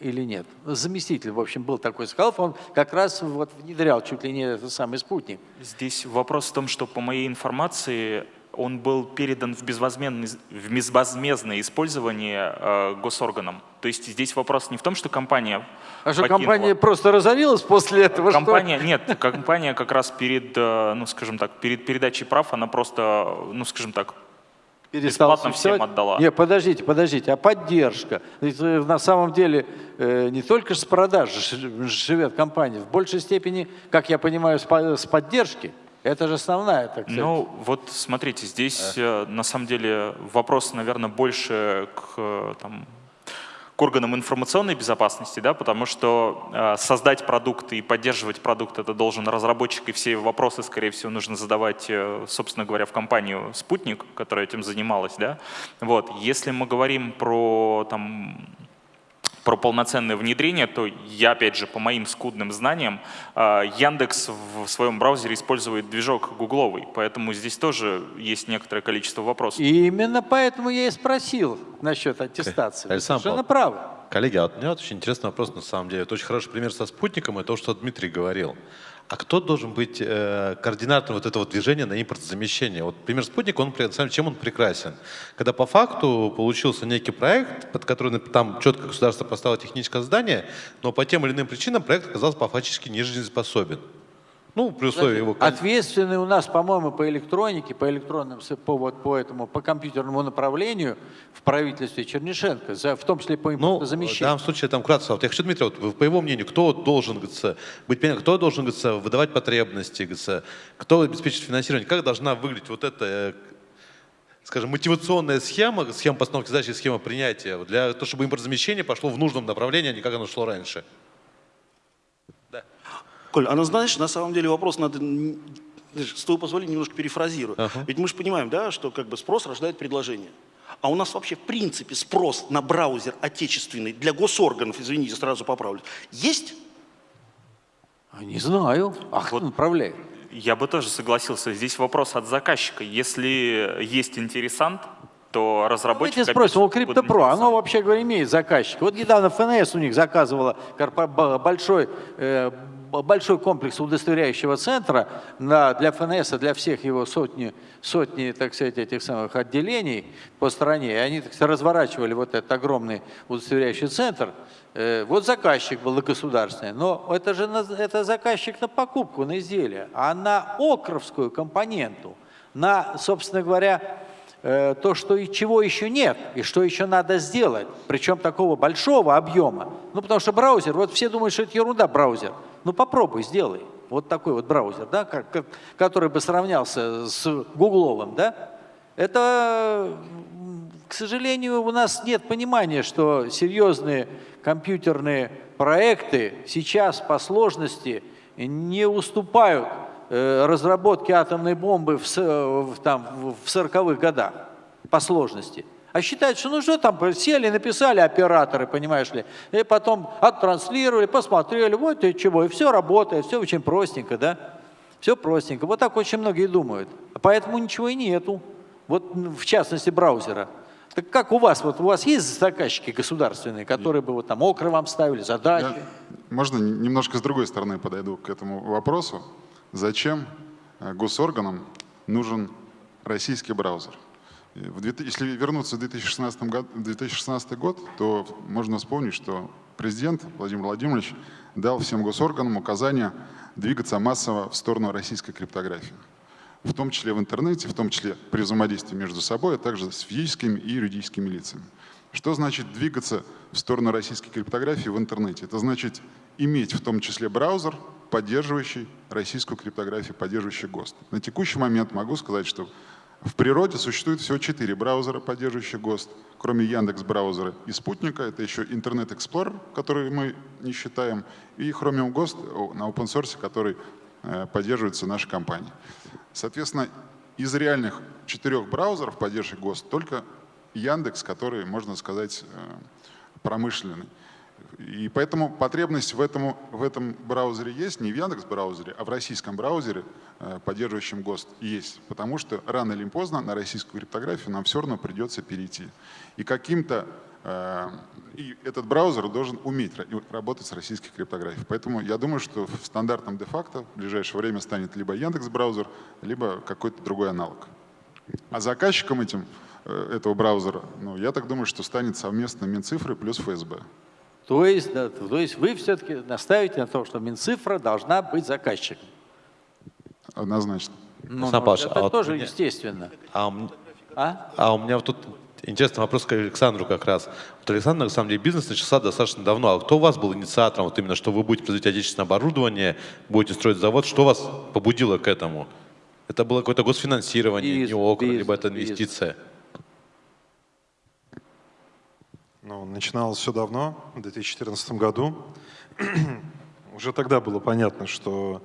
или нет. Заместитель, в общем, был такой Соколов, он как раз вот внедрял чуть ли не этот самый спутник. Здесь вопрос в том, что по моей информации он был передан в безвозмездное, в безвозмездное использование э, госорганом. То есть здесь вопрос не в том, что компания А что, покинула. компания просто разорилась после этого? Компания, что? нет, компания как раз перед, э, ну скажем так, перед передачей прав, она просто, ну скажем так, бесплатно всем отдала. Нет, подождите, подождите, а поддержка? На самом деле э, не только с продаж живет компания, в большей степени, как я понимаю, с поддержки. Это же основная, так сказать. Ну, вот смотрите, здесь э. на самом деле вопрос, наверное, больше к, там, к органам информационной безопасности, да, потому что э, создать продукт и поддерживать продукт это должен разработчик, и все вопросы, скорее всего, нужно задавать, э, собственно говоря, в компанию «Спутник», которая этим занималась. Да. Вот. Если мы говорим про там, про полноценное внедрение, то я, опять же, по моим скудным знаниям, а, Яндекс в своем браузере использует движок гугловый, поэтому здесь тоже есть некоторое количество вопросов. И именно поэтому я и спросил насчет аттестации. Александр Совершенно правы. Коллеги, а вот у меня вот очень интересный вопрос на самом деле. Это очень хороший пример со спутником и то, что Дмитрий говорил. А кто должен быть э, координатором вот этого движения на импортозамещение? Вот пример спутника, он, чем он прекрасен? Когда по факту получился некий проект, под который там четко государство поставило техническое здание, но по тем или иным причинам проект оказался по фактически нежизнеспособен. Ну, при условии его... Ответственный у нас, по-моему, по электронике, по электронным, по, вот, по этому, по компьютерному направлению в правительстве Чернишенко, за, в том числе по импортозамещению. Ну, в данном случае, там, кратко, вот я хочу, Дмитрий, вот, по его мнению, кто должен, говорится, быть, кто должен, говорится, выдавать потребности, говорится, кто обеспечит финансирование, как должна выглядеть вот эта э, скажем, мотивационная схема, схема постановки задачи, схема принятия, для того, чтобы импортозамещение пошло в нужном направлении, а не как оно шло раньше. Коль, она, знаешь, на самом деле вопрос надо, с твоего позволения, немножко перефразирую. Uh -huh. Ведь мы же понимаем, да, что как бы спрос рождает предложение. А у нас вообще в принципе спрос на браузер отечественный для госорганов, извините, сразу поправлю, есть? А не знаю. Ах, вот направляет. Я бы тоже согласился. Здесь вопрос от заказчика. Если есть интересант, то разработчик... Давайте спросим, у CryptoPro, оно вообще говоря имеет заказчика. Вот недавно ФНС у них заказывала большой э, большой комплекс удостоверяющего центра на, для ФНС, для всех его сотни, сотни, так сказать, этих самых отделений по стране. И они сказать, разворачивали вот этот огромный удостоверяющий центр. Э, вот заказчик был государственный, но это же это заказчик на покупку, на изделие, а на окровскую компоненту, на, собственно говоря, то, что и чего еще нет, и что еще надо сделать, причем такого большого объема. Ну, потому что браузер, вот все думают, что это ерунда браузер. Ну, попробуй, сделай. Вот такой вот браузер, да, как, который бы сравнялся с гугловым, да. Это, к сожалению, у нас нет понимания, что серьезные компьютерные проекты сейчас по сложности не уступают Э, разработки атомной бомбы в, в, там, в 40-х годах по сложности. А считают, что ну что там, сели, написали операторы, понимаешь ли, и потом оттранслировали, посмотрели, вот и чего, и все работает, все очень простенько, да? Все простенько. Вот так очень многие думают. Поэтому ничего и нету. Вот в частности браузера. Так как у вас? Вот у вас есть заказчики государственные, которые бы вот там окры вам ставили, задачи? Я, можно немножко с другой стороны подойду к этому вопросу. Зачем э, госорганам нужен российский браузер? Если вернуться в 2016 год, 2016 год, то можно вспомнить, что президент Владимир Владимирович дал всем госорганам указание двигаться массово в сторону российской криптографии. В том числе в интернете, в том числе при взаимодействии между собой, а также с физическими и юридическими лицами. Что значит двигаться в сторону российской криптографии в интернете? Это значит иметь в том числе браузер, поддерживающий российскую криптографию, поддерживающий ГОСТ. На текущий момент могу сказать, что в природе существует всего четыре браузера, поддерживающие ГОСТ, кроме Яндекс браузера и Спутника. Это еще Internet Explorer, который мы не считаем, и Chromium GOST на open source, который э, поддерживается нашей компанией. Соответственно, из реальных четырех браузеров, поддерживающих ГОСТ, только Яндекс, который, можно сказать, э, промышленный. И поэтому потребность в этом, в этом браузере есть, не в Яндекс браузере, а в российском браузере, э, поддерживающем ГОСТ, есть. Потому что рано или поздно на российскую криптографию нам все равно придется перейти. И каким-то э, и этот браузер должен уметь работать с российской криптографией. Поэтому я думаю, что в стандартном де-факто в ближайшее время станет либо Яндекс браузер, либо какой-то другой аналог. А заказчиком этим, э, этого браузера, ну, я так думаю, что станет совместно Минцифры плюс ФСБ. То есть, да, то есть вы все-таки настаиваете на том, что Минцифра должна быть заказчиком? Однозначно. Ну, ну, это а тоже вот естественно. А, а? а у меня вот тут интересный вопрос к Александру как раз. Вот Александр, на самом деле, бизнес начался достаточно давно. А кто у вас был инициатором, вот именно, что вы будете производить отечественное оборудование, будете строить завод? Что вас побудило к этому? Это было какое-то госфинансирование, бизнес, не окна, либо это инвестиция? Бизнес. Ну, начиналось все давно, в 2014 году. Уже тогда было понятно, что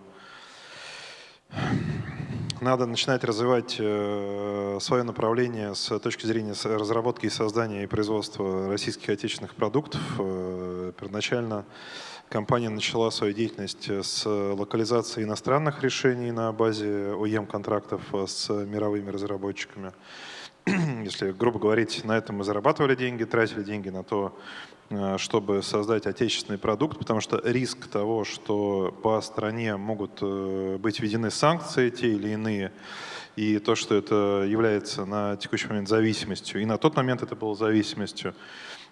надо начинать развивать э, свое направление с точки зрения разработки и создания и производства российских отечественных продуктов. Э, первоначально компания начала свою деятельность с локализации иностранных решений на базе OEM-контрактов с мировыми разработчиками. если грубо говорить, на этом мы зарабатывали деньги, тратили деньги на то, э, чтобы создать отечественный продукт, потому что риск того, что по стране могут э, быть введены санкции те или иные, и то, что это является на текущий момент зависимостью, и на тот момент это было зависимостью,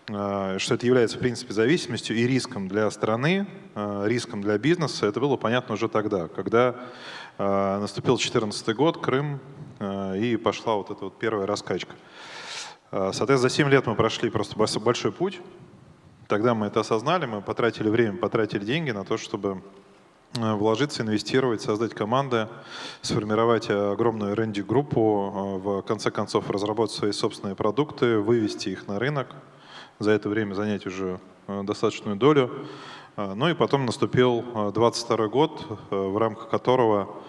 э, что это является в принципе зависимостью и риском для страны, риском для бизнеса, это было понятно уже тогда, когда наступил 2014 год, Крым, и пошла вот эта вот первая раскачка. Э, соответственно, за 7 лет мы прошли просто большой путь. Тогда мы это осознали, мы потратили время, потратили деньги на то, чтобы э, вложиться, инвестировать, создать команды, сформировать огромную R&D-группу, в конце концов разработать свои собственные продукты, вывести их на рынок, за это время занять уже достаточную долю. Ну и потом наступил 22 год, в рамках которого Э,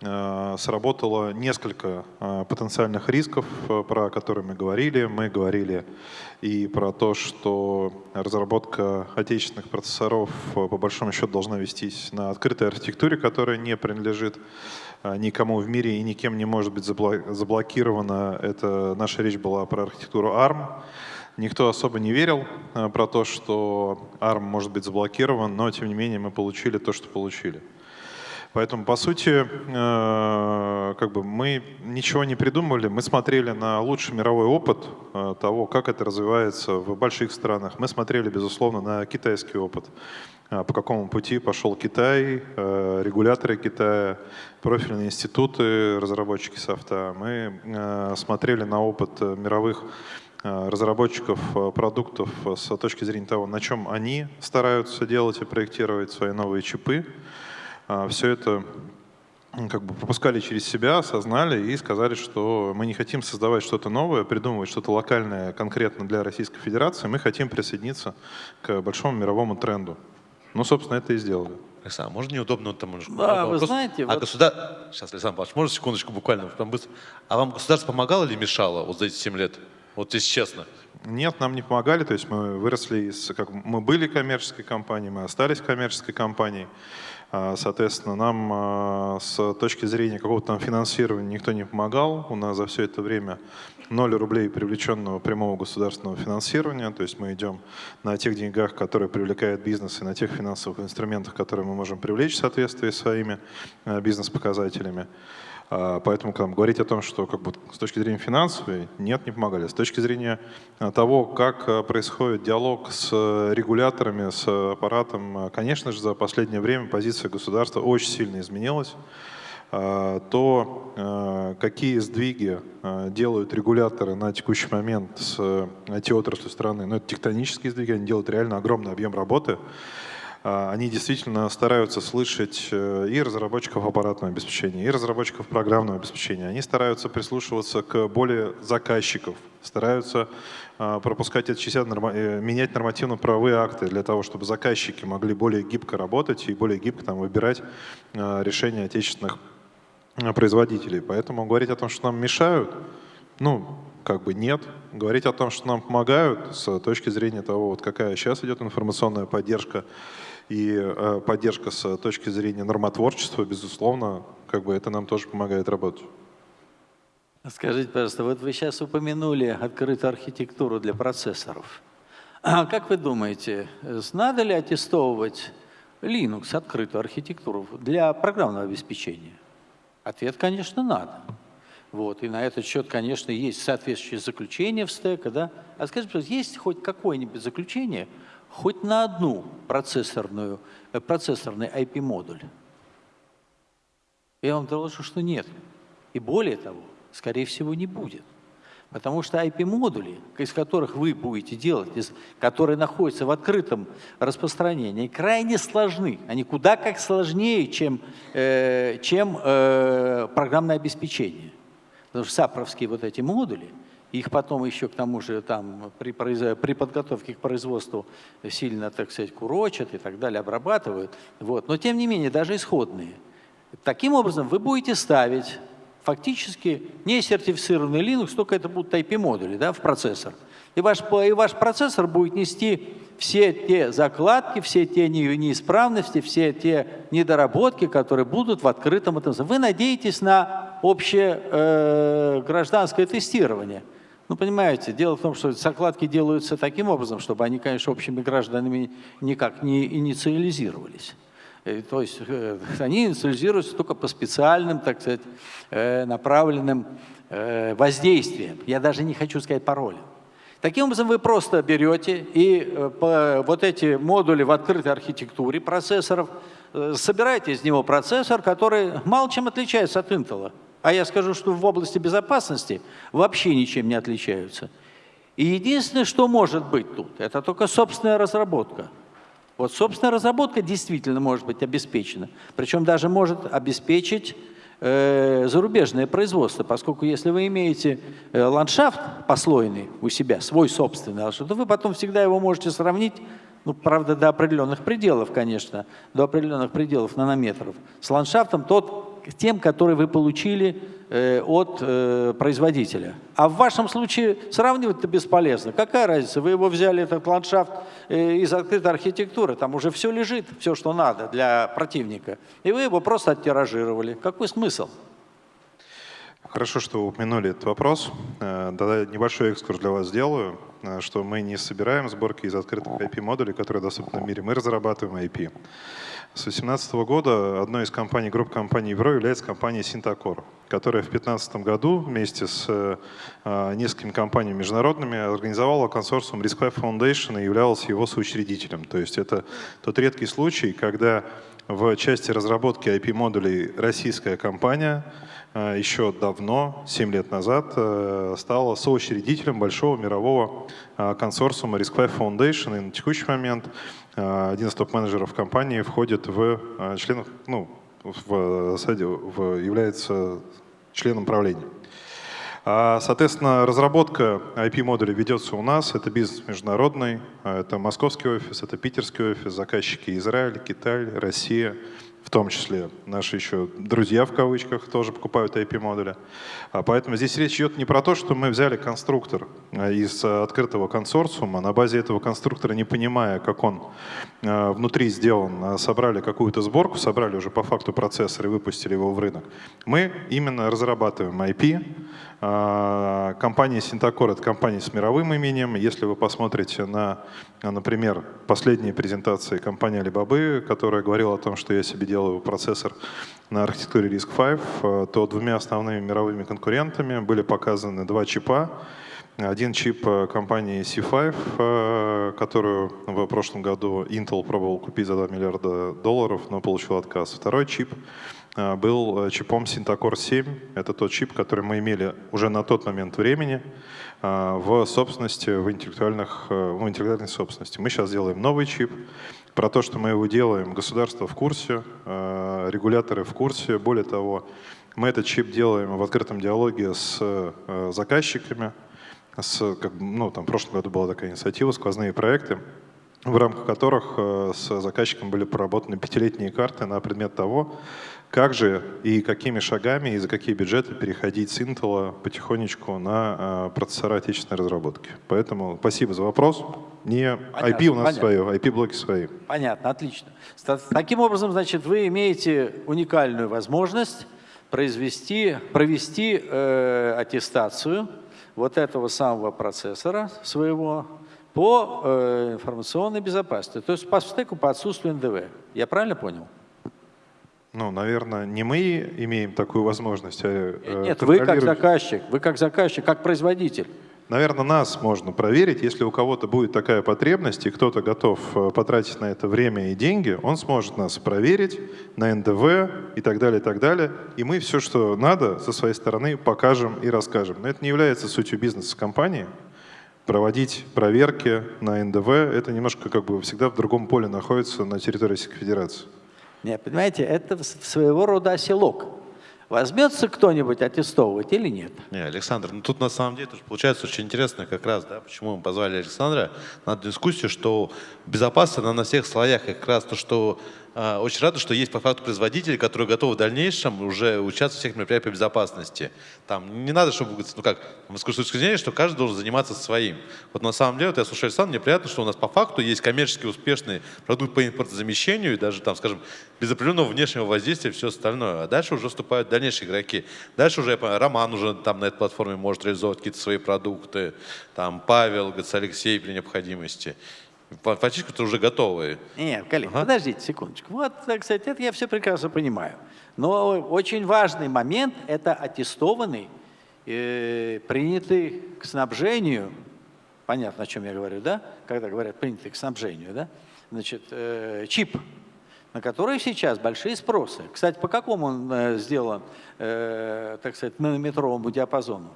сработало несколько э, потенциальных рисков, э, про которые мы говорили. Мы говорили и про то, что разработка отечественных процессоров по большому счету должна вестись на открытой архитектуре, которая не принадлежит никому в мире и никем не может быть заблокирована. Это наша речь была про архитектуру ARM. Никто особо не верил про то, что ARM может быть заблокирован, но тем не менее мы получили то, что получили. Поэтому, по сути, э, как бы мы ничего не придумывали, мы смотрели на лучший мировой опыт э, того, как это развивается в больших странах. Мы смотрели, безусловно, на китайский опыт. По какому пути пошел Китай, регуляторы Китая, профильные институты, разработчики софта. Мы смотрели на опыт мировых разработчиков продуктов с точки зрения того, на чем они стараются делать и проектировать свои новые чипы. А, все это как бы пропускали через себя, осознали и сказали, что мы не хотим создавать что-то новое, придумывать что-то локальное конкретно для Российской Федерации, мы хотим присоединиться к большому мировому тренду. Ну, собственно, это и сделали. Александр, можно неудобно там немножко? Да, вопрос? вы знаете... А вот... государ... Сейчас, Александр Павлович, можно секундочку буквально? Там быстро. А вам государство помогало или мешало вот за эти 7 лет? Вот если честно. Нет, нам не помогали. То есть мы выросли из... Как, мы были коммерческой компанией, мы остались коммерческой компанией. А, соответственно, нам а, с точки зрения какого-то там финансирования никто не помогал. У нас за все это время 0 рублей привлеченного прямого государственного финансирования. То есть мы идем на тех деньгах, которые привлекает бизнес, и на тех финансовых инструментах, которые мы можем привлечь в соответствии с своими а, бизнес-показателями. А, поэтому там, говорить о том, что как бы, с точки зрения финансовой, нет, не помогали. С точки зрения а, того, как а, происходит диалог с регуляторами, с аппаратом, конечно же, за последнее время позиция государства очень сильно изменилась. То, какие сдвиги делают регуляторы на текущий момент с IT-отраслью страны, ну, это тектонические сдвиги, они делают реально огромный объем работы. А, они действительно стараются слышать э, и разработчиков аппаратного обеспечения, и разработчиков программного обеспечения. Они стараются прислушиваться к более заказчиков, стараются а, пропускать от частей, э, менять нормативно-правовые акты для того, чтобы заказчики могли более гибко работать и более гибко там, выбирать а, решения отечественных производителей. Поэтому говорить о том, что нам мешают, ну, как бы нет. Говорить о том, что нам помогают с точки зрения того, вот какая сейчас идет информационная поддержка, и э, поддержка с точки зрения нормотворчества, безусловно, как бы это нам тоже помогает работать. Скажите, пожалуйста, вот вы сейчас упомянули открытую архитектуру для процессоров. А как вы думаете, надо ли аттестовывать Linux, открытую архитектуру, для программного обеспечения? Ответ, конечно, надо. Вот, и на этот счет, конечно, есть соответствующее заключение в стека. Да? А скажите, есть хоть какое-нибудь заключение, хоть на одну процессорную, э, процессорный IP-модуль? Я вам доложу, что нет. И более того, скорее всего, не будет. Потому что IP-модули, из которых вы будете делать, из, которые находятся в открытом распространении, крайне сложны. Они куда как сложнее, чем, э, чем э, программное обеспечение. Потому что сапровские вот эти модули – их потом еще к тому же там при, при подготовке к производству сильно, так сказать, курочат и так далее, обрабатывают. Вот. Но тем не менее, даже исходные. Таким образом, вы будете ставить фактически не сертифицированный Linux, только это будут IP-модули да, в процессор. И ваш, и ваш процессор будет нести все те закладки, все те неисправности, все те недоработки, которые будут в открытом этом. Вы надеетесь на общее э, гражданское тестирование. Ну, понимаете, дело в том, что закладки делаются таким образом, чтобы они, конечно, общими гражданами никак не инициализировались. Э, то есть э, они инициализируются только по специальным, так сказать, э, направленным воздействиям. Я даже не хочу сказать паролям. Таким образом, вы просто берете и вот эти модули в открытой архитектуре процессоров, собираете из него процессор, который мало чем отличается от Intel. А я скажу, что в области безопасности вообще ничем не отличаются. И единственное, что может быть тут, это только собственная разработка. Вот собственная разработка действительно может быть обеспечена. Причем даже может обеспечить э, зарубежное производство, поскольку если вы имеете э, ландшафт послойный у себя, свой собственный, то вы потом всегда его можете сравнить, ну, правда, до определенных пределов, конечно, до определенных пределов нанометров, с ландшафтом тот, тем, который вы получили э, от э, производителя. А в вашем случае сравнивать-то бесполезно. Какая разница? Вы его взяли, этот ландшафт, э, из открытой архитектуры, там уже все лежит, все, что надо для противника. И вы его просто оттиражировали. Какой смысл? Хорошо, что вы упомянули этот вопрос. Да, небольшой экскурс для вас сделаю, что мы не собираем сборки из открытых IP-модулей, которые доступны в мире. Мы разрабатываем IP. С 2018 года одной из компаний, групп компаний Евро является компания Синтакор, которая в 2015 году вместе с э, несколькими компаниями международными организовала консорциум RISC-V Foundation и являлась его соучредителем. То есть это тот редкий случай, когда в части разработки IP-модулей российская компания э, еще давно, 7 лет назад, э, стала соучредителем большого мирового э, консорциума RISC-V Foundation. И на текущий момент один из топ-менеджеров компании входит в членов, ну, в, в, является членом правления. А, соответственно, разработка IP-модулей ведется у нас. Это бизнес международный, это московский офис, это питерский офис, заказчики Израиль, Китай, Россия – в том числе наши еще друзья в кавычках тоже покупают IP-модули. А поэтому здесь речь идет не про то, что мы взяли конструктор а, из открытого консорциума, на базе этого конструктора, не понимая, как он а, внутри сделан, собрали какую-то сборку, собрали уже по факту процессор и выпустили его в рынок. Мы именно разрабатываем IP, Компания Синтакор — это компания с мировым именем. Если вы посмотрите на, например, последние презентации компании Alibaba, которая говорила о том, что я себе делаю процессор на архитектуре RISC-V, то двумя основными мировыми конкурентами были показаны два чипа. Один чип компании C5, которую в прошлом году Intel пробовал купить за 2 миллиарда долларов, но получил отказ. Второй чип а, был э, чипом Syntacor 7. Это тот чип, который мы имели уже на тот момент времени а, в собственности, в, интеллектуальных, э, в интеллектуальной собственности. Мы сейчас делаем новый чип. Про то, что мы его делаем, государство в курсе, а, регуляторы в курсе. Более того, мы этот чип делаем в открытом диалоге с э, заказчиками. С, как, ну, там, в прошлом году была такая инициатива, сквозные проекты в рамках которых с заказчиком были проработаны пятилетние карты на предмет того, как же и какими шагами и за какие бюджеты переходить с Intel потихонечку на а, процессора отечественной разработки? Поэтому спасибо за вопрос. Не понятно, IP у нас понятно. свое, IP-блоки свои. Понятно, отлично. Таким образом, значит, вы имеете уникальную возможность произвести, провести э, аттестацию вот этого самого процессора своего по э, информационной безопасности, то есть по стеку по отсутствию НДВ. Я правильно понял? Ну, наверное, не мы имеем такую возможность. А э, Нет, вы как заказчик, вы как заказчик, как производитель. Наверное, нас можно проверить. Если у кого-то будет такая потребность, и кто-то готов э, потратить на это время и деньги, он сможет нас проверить на НДВ и так далее, и так далее. И мы все, что надо, со своей стороны покажем и расскажем. Но это не является сутью бизнеса компании. Проводить проверки на НДВ, это немножко как бы всегда в другом поле находится на территории Российской Федерации. Нет, понимаете, это своего рода оселок. Возьмется кто-нибудь аттестовывать или нет? Не, Александр, ну тут на самом деле тоже получается очень интересно как раз, да, почему мы позвали Александра на дискуссию, что безопасность она на всех слоях, как раз то, что очень рады, что есть по факту производители, которые готовы в дальнейшем уже участвовать в всех мероприятиях безопасности. Там не надо, чтобы, ну как, с точки зрения, что каждый должен заниматься своим. Вот на самом деле, вот я слушаю Александра, мне приятно, что у нас по факту есть коммерчески успешный продукт по импортозамещению и даже там, скажем, без определенного внешнего воздействия все остальное. А дальше уже вступают дальнейшие игроки. Дальше уже, я понимаю, Роман уже там на этой платформе может реализовывать какие-то свои продукты, там Павел, Алексей при необходимости. Фактически уже готовые. Нет, коллеги, ага. подождите секундочку. Вот, кстати, это я все прекрасно понимаю. Но очень важный момент – это аттестованный, э, принятый к снабжению, понятно, о чем я говорю, да? Когда говорят принятый к снабжению, да? Значит, э, чип, на который сейчас большие спросы. Кстати, по какому он э, сделан, э, так сказать, нанометровому диапазону?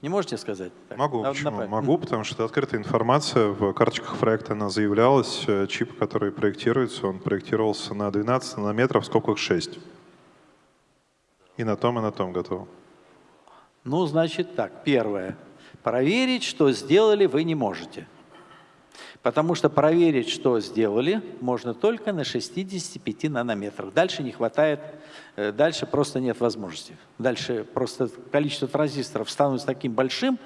Не можете сказать? Так, Могу, на, почему? Направить. Могу, потому что открытая информация, в карточках проекта она заявлялась, э, чип, который проектируется, он проектировался на 12 нанометров, сколько их 6. И на том, и на том готово. Ну, значит так, первое. Проверить, что сделали, вы не можете. Потому что проверить, что сделали, можно только на 65 нанометрах. Дальше не хватает, э, дальше просто нет возможности. Дальше просто количество транзисторов становится таким большим,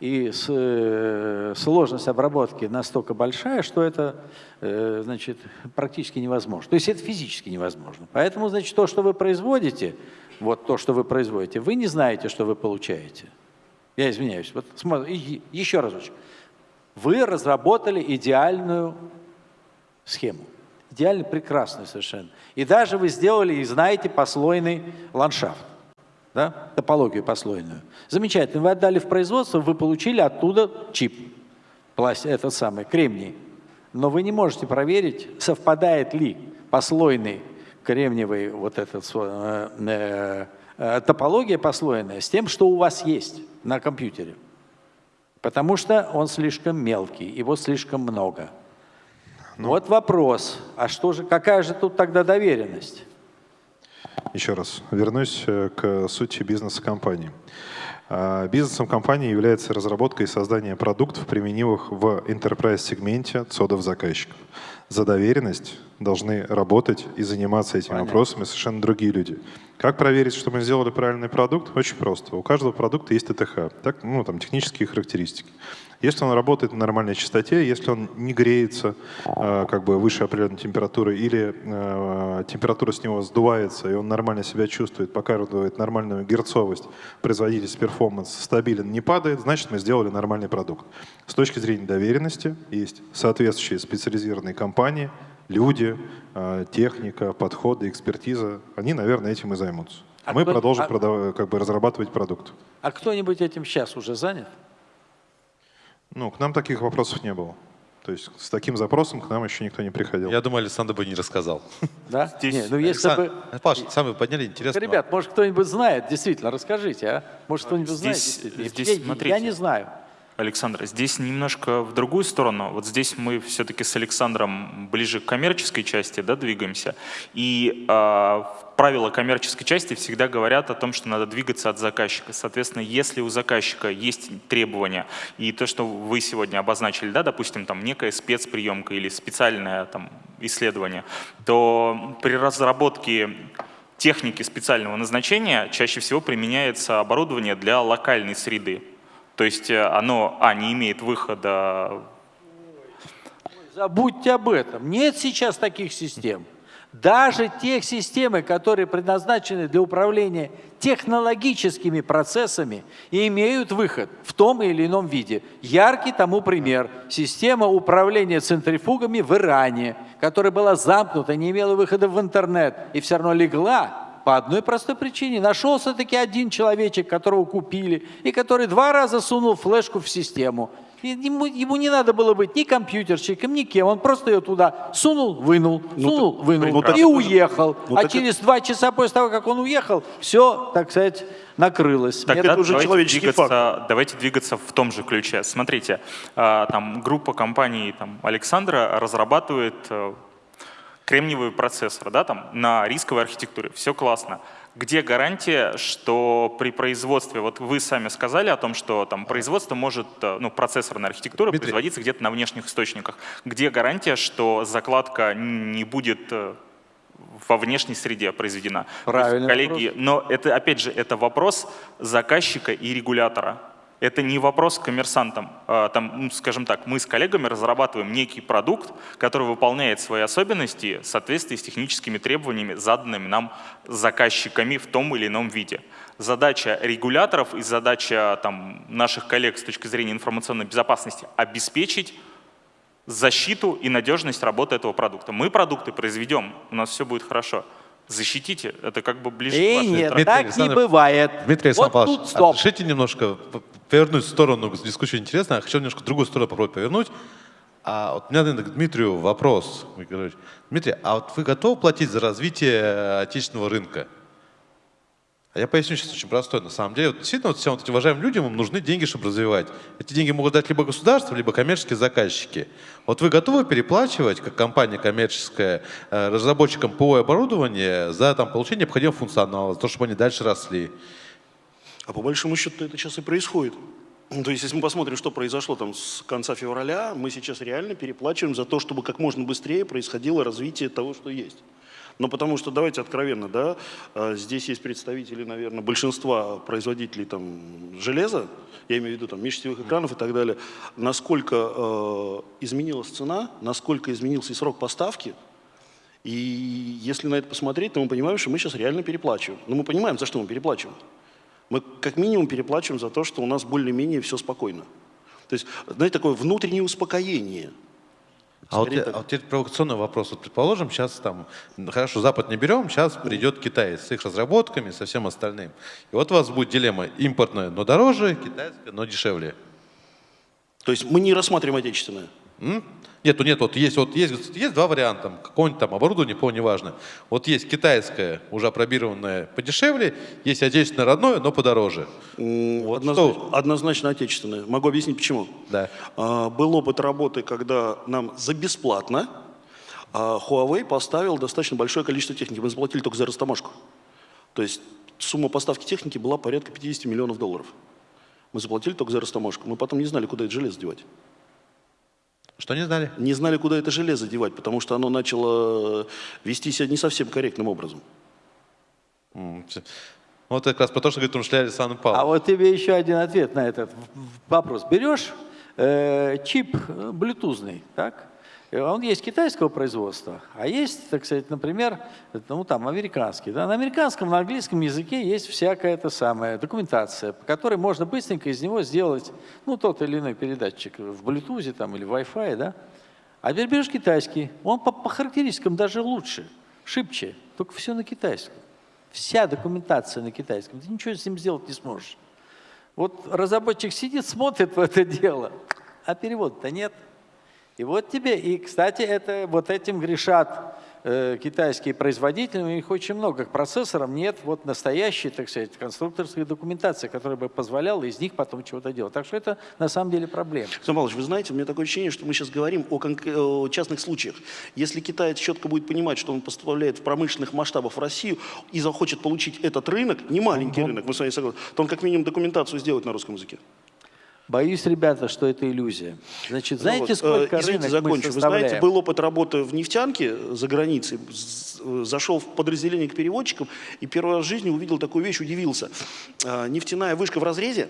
и э, сложность обработки настолько большая, что это э, значит, практически невозможно. То есть это физически невозможно. Поэтому значит, то, что вы производите, вот то, что вы производите, вы не знаете, что вы получаете. Я извиняюсь. Вот еще разочек. Вы разработали идеальную схему. Идеально прекрасную совершенно. И даже вы сделали и знаете послойный ландшафт. Да? Топологию послойную. Замечательно. Вы отдали в производство, вы получили оттуда чип. Пласт, этот самый, кремний. Но вы не можете проверить, совпадает ли послойный кремниевый вот этот э, э, э, топология послойная с тем, что у вас есть на компьютере. Потому что он слишком мелкий, его слишком много. Ну, вот вопрос, а что же, какая же тут тогда доверенность? Еще раз, вернусь э, к сути бизнеса компании. А, бизнесом компании является разработка и создание продуктов, применимых в enterprise-сегменте цодов заказчиков. За доверенность должны работать и заниматься этими Понятно. вопросами совершенно другие люди. Как проверить, что мы сделали правильный продукт? Очень просто. У каждого продукта есть ТТХ, так, ну, там, технические характеристики. Если он работает на нормальной частоте, если он не греется э, как бы выше определенной температуры или э, температура с него сдувается, и он нормально себя чувствует, показывает нормальную герцовость, производительность, перформанс стабилен, не падает, значит мы сделали нормальный продукт. С точки зрения доверенности есть соответствующие специализированные компании, люди, э, техника, подходы, экспертиза. Они, наверное, этим и займутся. А мы кто, продолжим а, продав, как бы разрабатывать продукт. А кто-нибудь этим сейчас уже занят? Ну, к нам таких вопросов не было. То есть с таким запросом к нам еще никто не приходил. Я думаю, Александр бы не рассказал. Да? Здесь... Не, ну если Александр... бы... Паш, сами подняли, интересно. Ребят, может кто-нибудь знает, действительно, расскажите, а? Может кто-нибудь знает, действительно. Здесь, я, смотрите. я не знаю. Александр, здесь немножко в другую сторону. Вот здесь мы все-таки с Александром ближе к коммерческой части да, двигаемся. И э, правила коммерческой части всегда говорят о том, что надо двигаться от заказчика. Соответственно, если у заказчика есть требования, и то, что вы сегодня обозначили, да, допустим, там некая спецприемка или специальное там, исследование, то при разработке техники специального назначения чаще всего применяется оборудование для локальной среды. То есть э, оно, а, не имеет выхода. Забудьте об этом. Нет сейчас таких систем. Даже тех системы, которые предназначены для управления технологическими процессами, имеют выход в том или ином виде. Яркий тому пример – система управления центрифугами в Иране, которая была замкнута, не имела выхода в интернет и все равно легла по одной простой причине. Нашелся-таки один человечек, которого купили, и который два раза сунул флешку в систему. Ему, ему не надо было быть ни компьютерщиком, ни кем. Он просто ее туда сунул, вынул, ну, сунул, ну, вынул ну, и уехал. Ну, а через два часа после того, как он уехал, все, так сказать, накрылось. Так это уже давайте человеческий двигаться, факт. Давайте двигаться в том же ключе. Смотрите, а, там группа компаний там, Александра разрабатывает э, кремниевый процессор да, там, на рисковой архитектуре, все классно. Где гарантия, что при производстве, вот вы сами сказали о том, что там производство может, э, ну, процессорная архитектура Дмитрий. производиться где-то на внешних источниках. Где гарантия, что закладка не будет э, во внешней среде произведена? Правильно. Коллеги, но это, опять же, это вопрос заказчика и регулятора. Это не вопрос к коммерсантам. А, там, ну, скажем так, мы с коллегами разрабатываем некий продукт, который выполняет свои особенности в соответствии с техническими требованиями, заданными нам заказчиками в том или ином виде. Задача регуляторов и задача там, наших коллег с точки зрения информационной безопасности – обеспечить защиту и надежность работы этого продукта. Мы продукты произведем, у нас все будет хорошо защитите, это как бы ближе Эй, к вашей нет, Дмитрий так Александр, не бывает. Дмитрий вот Александрович, тут стоп. разрешите немножко повернуть в сторону дискуссии интересно, я хочу немножко в другую сторону попробовать повернуть. А вот у меня, наверное, к Дмитрию вопрос. Дмитрий, а вот вы готовы платить за развитие отечественного рынка? А я поясню сейчас очень простой. На самом деле, вот действительно, вот всем вот этим уважаемым людям им нужны деньги, чтобы развивать. Эти деньги могут дать либо государство, либо коммерческие заказчики. Вот вы готовы переплачивать, как компания коммерческая, э, разработчикам ПО и оборудования за там, получение необходимого функционала, за то, чтобы они дальше росли? А по большому счету это сейчас и происходит. То есть, если мы посмотрим, что произошло там с конца февраля, мы сейчас реально переплачиваем за то, чтобы как можно быстрее происходило развитие того, что есть. Но потому что, давайте откровенно, да, а, здесь есть представители, наверное, большинства производителей там, железа, я имею в виду там, межсетевых экранов и так далее, насколько э, изменилась цена, насколько изменился и срок поставки, И если на это посмотреть, то мы понимаем, что мы сейчас реально переплачиваем. Но мы понимаем, за что мы переплачиваем. Мы как минимум переплачиваем за то, что у нас более-менее все спокойно. То есть, знаете, такое внутреннее успокоение. А вот, а вот теперь провокационный вопрос. Вот предположим, сейчас там, хорошо, Запад не берем, сейчас придет Китай с их разработками, со всем остальным. И вот у вас будет дилемма импортная, но дороже, китайская, но дешевле. То есть мы не рассматриваем отечественное? М? Нет, нет, вот есть, вот есть, есть два варианта, какое-нибудь там оборудование, по неважно. Вот есть китайское, уже опробированное подешевле, есть отечественное родное, но подороже. Вот однозначно, что? однозначно отечественное. Могу объяснить почему. Да. А, был опыт работы, когда нам за бесплатно а Huawei поставил достаточно большое количество техники. Мы заплатили только за растаможку. То есть сумма поставки техники была порядка 50 миллионов долларов. Мы заплатили только за растаможку. Мы потом не знали, куда это железо девать. Что не знали? Не знали, куда это железо девать, потому что оно начало вести себя не совсем корректным образом. Вот как раз потому, что говорит Умшля Александр Павлович. А вот тебе еще один ответ на этот вопрос. Берешь э, чип блютузный, так? Э, он есть китайского производства, а есть, так сказать, например, ну там американский. Да? На американском, на английском языке есть всякая эта самая документация, по которой можно быстренько из него сделать ну, тот или иной передатчик в Bluetooth там, или Wi-Fi. Да? А теперь берешь китайский, он по, по характеристикам даже лучше, шибче, только все на китайском. Вся документация на китайском, ты ничего с ним сделать не сможешь. Вот разработчик сидит, смотрит в это дело, а перевода-то нет. И вот тебе, и, кстати, это, вот этим грешат э, китайские производители, у них очень много. К процессорам нет вот настоящей, так сказать, конструкторской документации, которая бы позволяла из них потом чего-то делать. Так что это на самом деле проблема. Александр Павлович, вы знаете, у меня такое ощущение, что мы сейчас говорим о, о частных случаях. Если китаец четко будет понимать, что он поставляет в промышленных масштабах в Россию и захочет получить этот рынок, не маленький угу. рынок, мы с вами согласны, то он как минимум документацию сделает на русском языке. Боюсь, ребята, что это иллюзия. Значит, знаете, ну, сколько извините, рынок закончу. Вы знаете, был опыт работы в нефтянке за границей. Зашел в подразделение к переводчикам и первый раз в жизни увидел такую вещь, удивился. А, нефтяная вышка в разрезе,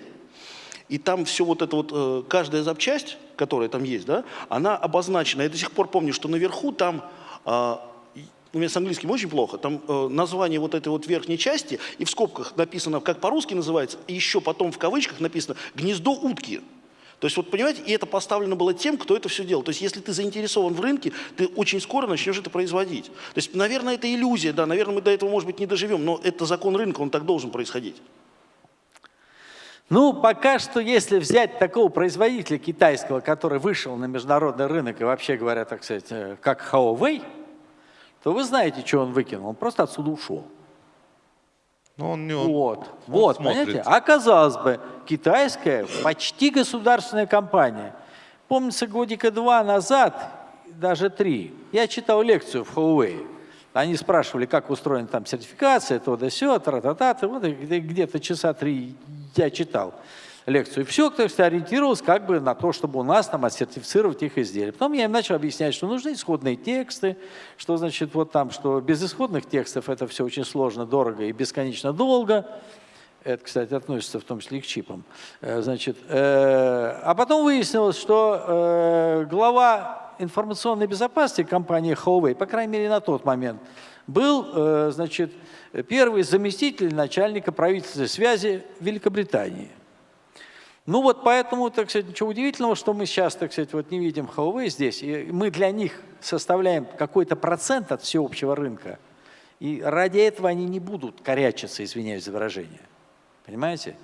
и там все вот это вот, э, каждая запчасть, которая там есть, да, она обозначена. Я до сих пор помню, что наверху там а, у меня с английским очень плохо, там э, название вот этой вот верхней части, и в скобках написано, как по-русски называется, и еще потом в кавычках написано «гнездо утки». То есть, вот понимаете, и это поставлено было тем, кто это все делал. То есть, если ты заинтересован в рынке, ты очень скоро начнешь это производить. То есть, наверное, это иллюзия, да, наверное, мы до этого, может быть, не доживем, но это закон рынка, он так должен происходить. Ну, пока что, если взять такого производителя китайского, который вышел на международный рынок и вообще говоря, так сказать, э, как Huawei, то вы знаете, что он выкинул. Он просто отсюда ушел. Но ну, он не Вот, он вот, смотрит. понимаете? А казалось бы, китайская почти государственная компания. Помнится, годика два назад, даже три, я читал лекцию в Huawei. Они спрашивали, как устроена там сертификация, то да сё, тра-та-та, вот где-то часа три я читал лекцию. И все, кто ориентировался как бы на то, чтобы у нас там отсертифицировать их изделия. Потом я им начал объяснять, что нужны исходные тексты, что значит вот там, что без исходных текстов это все очень сложно, дорого и бесконечно долго. Это, кстати, относится в том числе и к чипам. Э, значит, э, а потом выяснилось, что э, глава информационной безопасности компании Huawei, по крайней мере на тот момент, был э, значит, первый заместитель начальника правительственной связи Великобритании. Ну вот поэтому, так сказать, ничего удивительного, что мы сейчас, так сказать, вот не видим Huawei здесь, и мы для них составляем какой-то процент от всеобщего рынка, и ради этого они не будут корячиться, извиняюсь за выражение. Понимаете?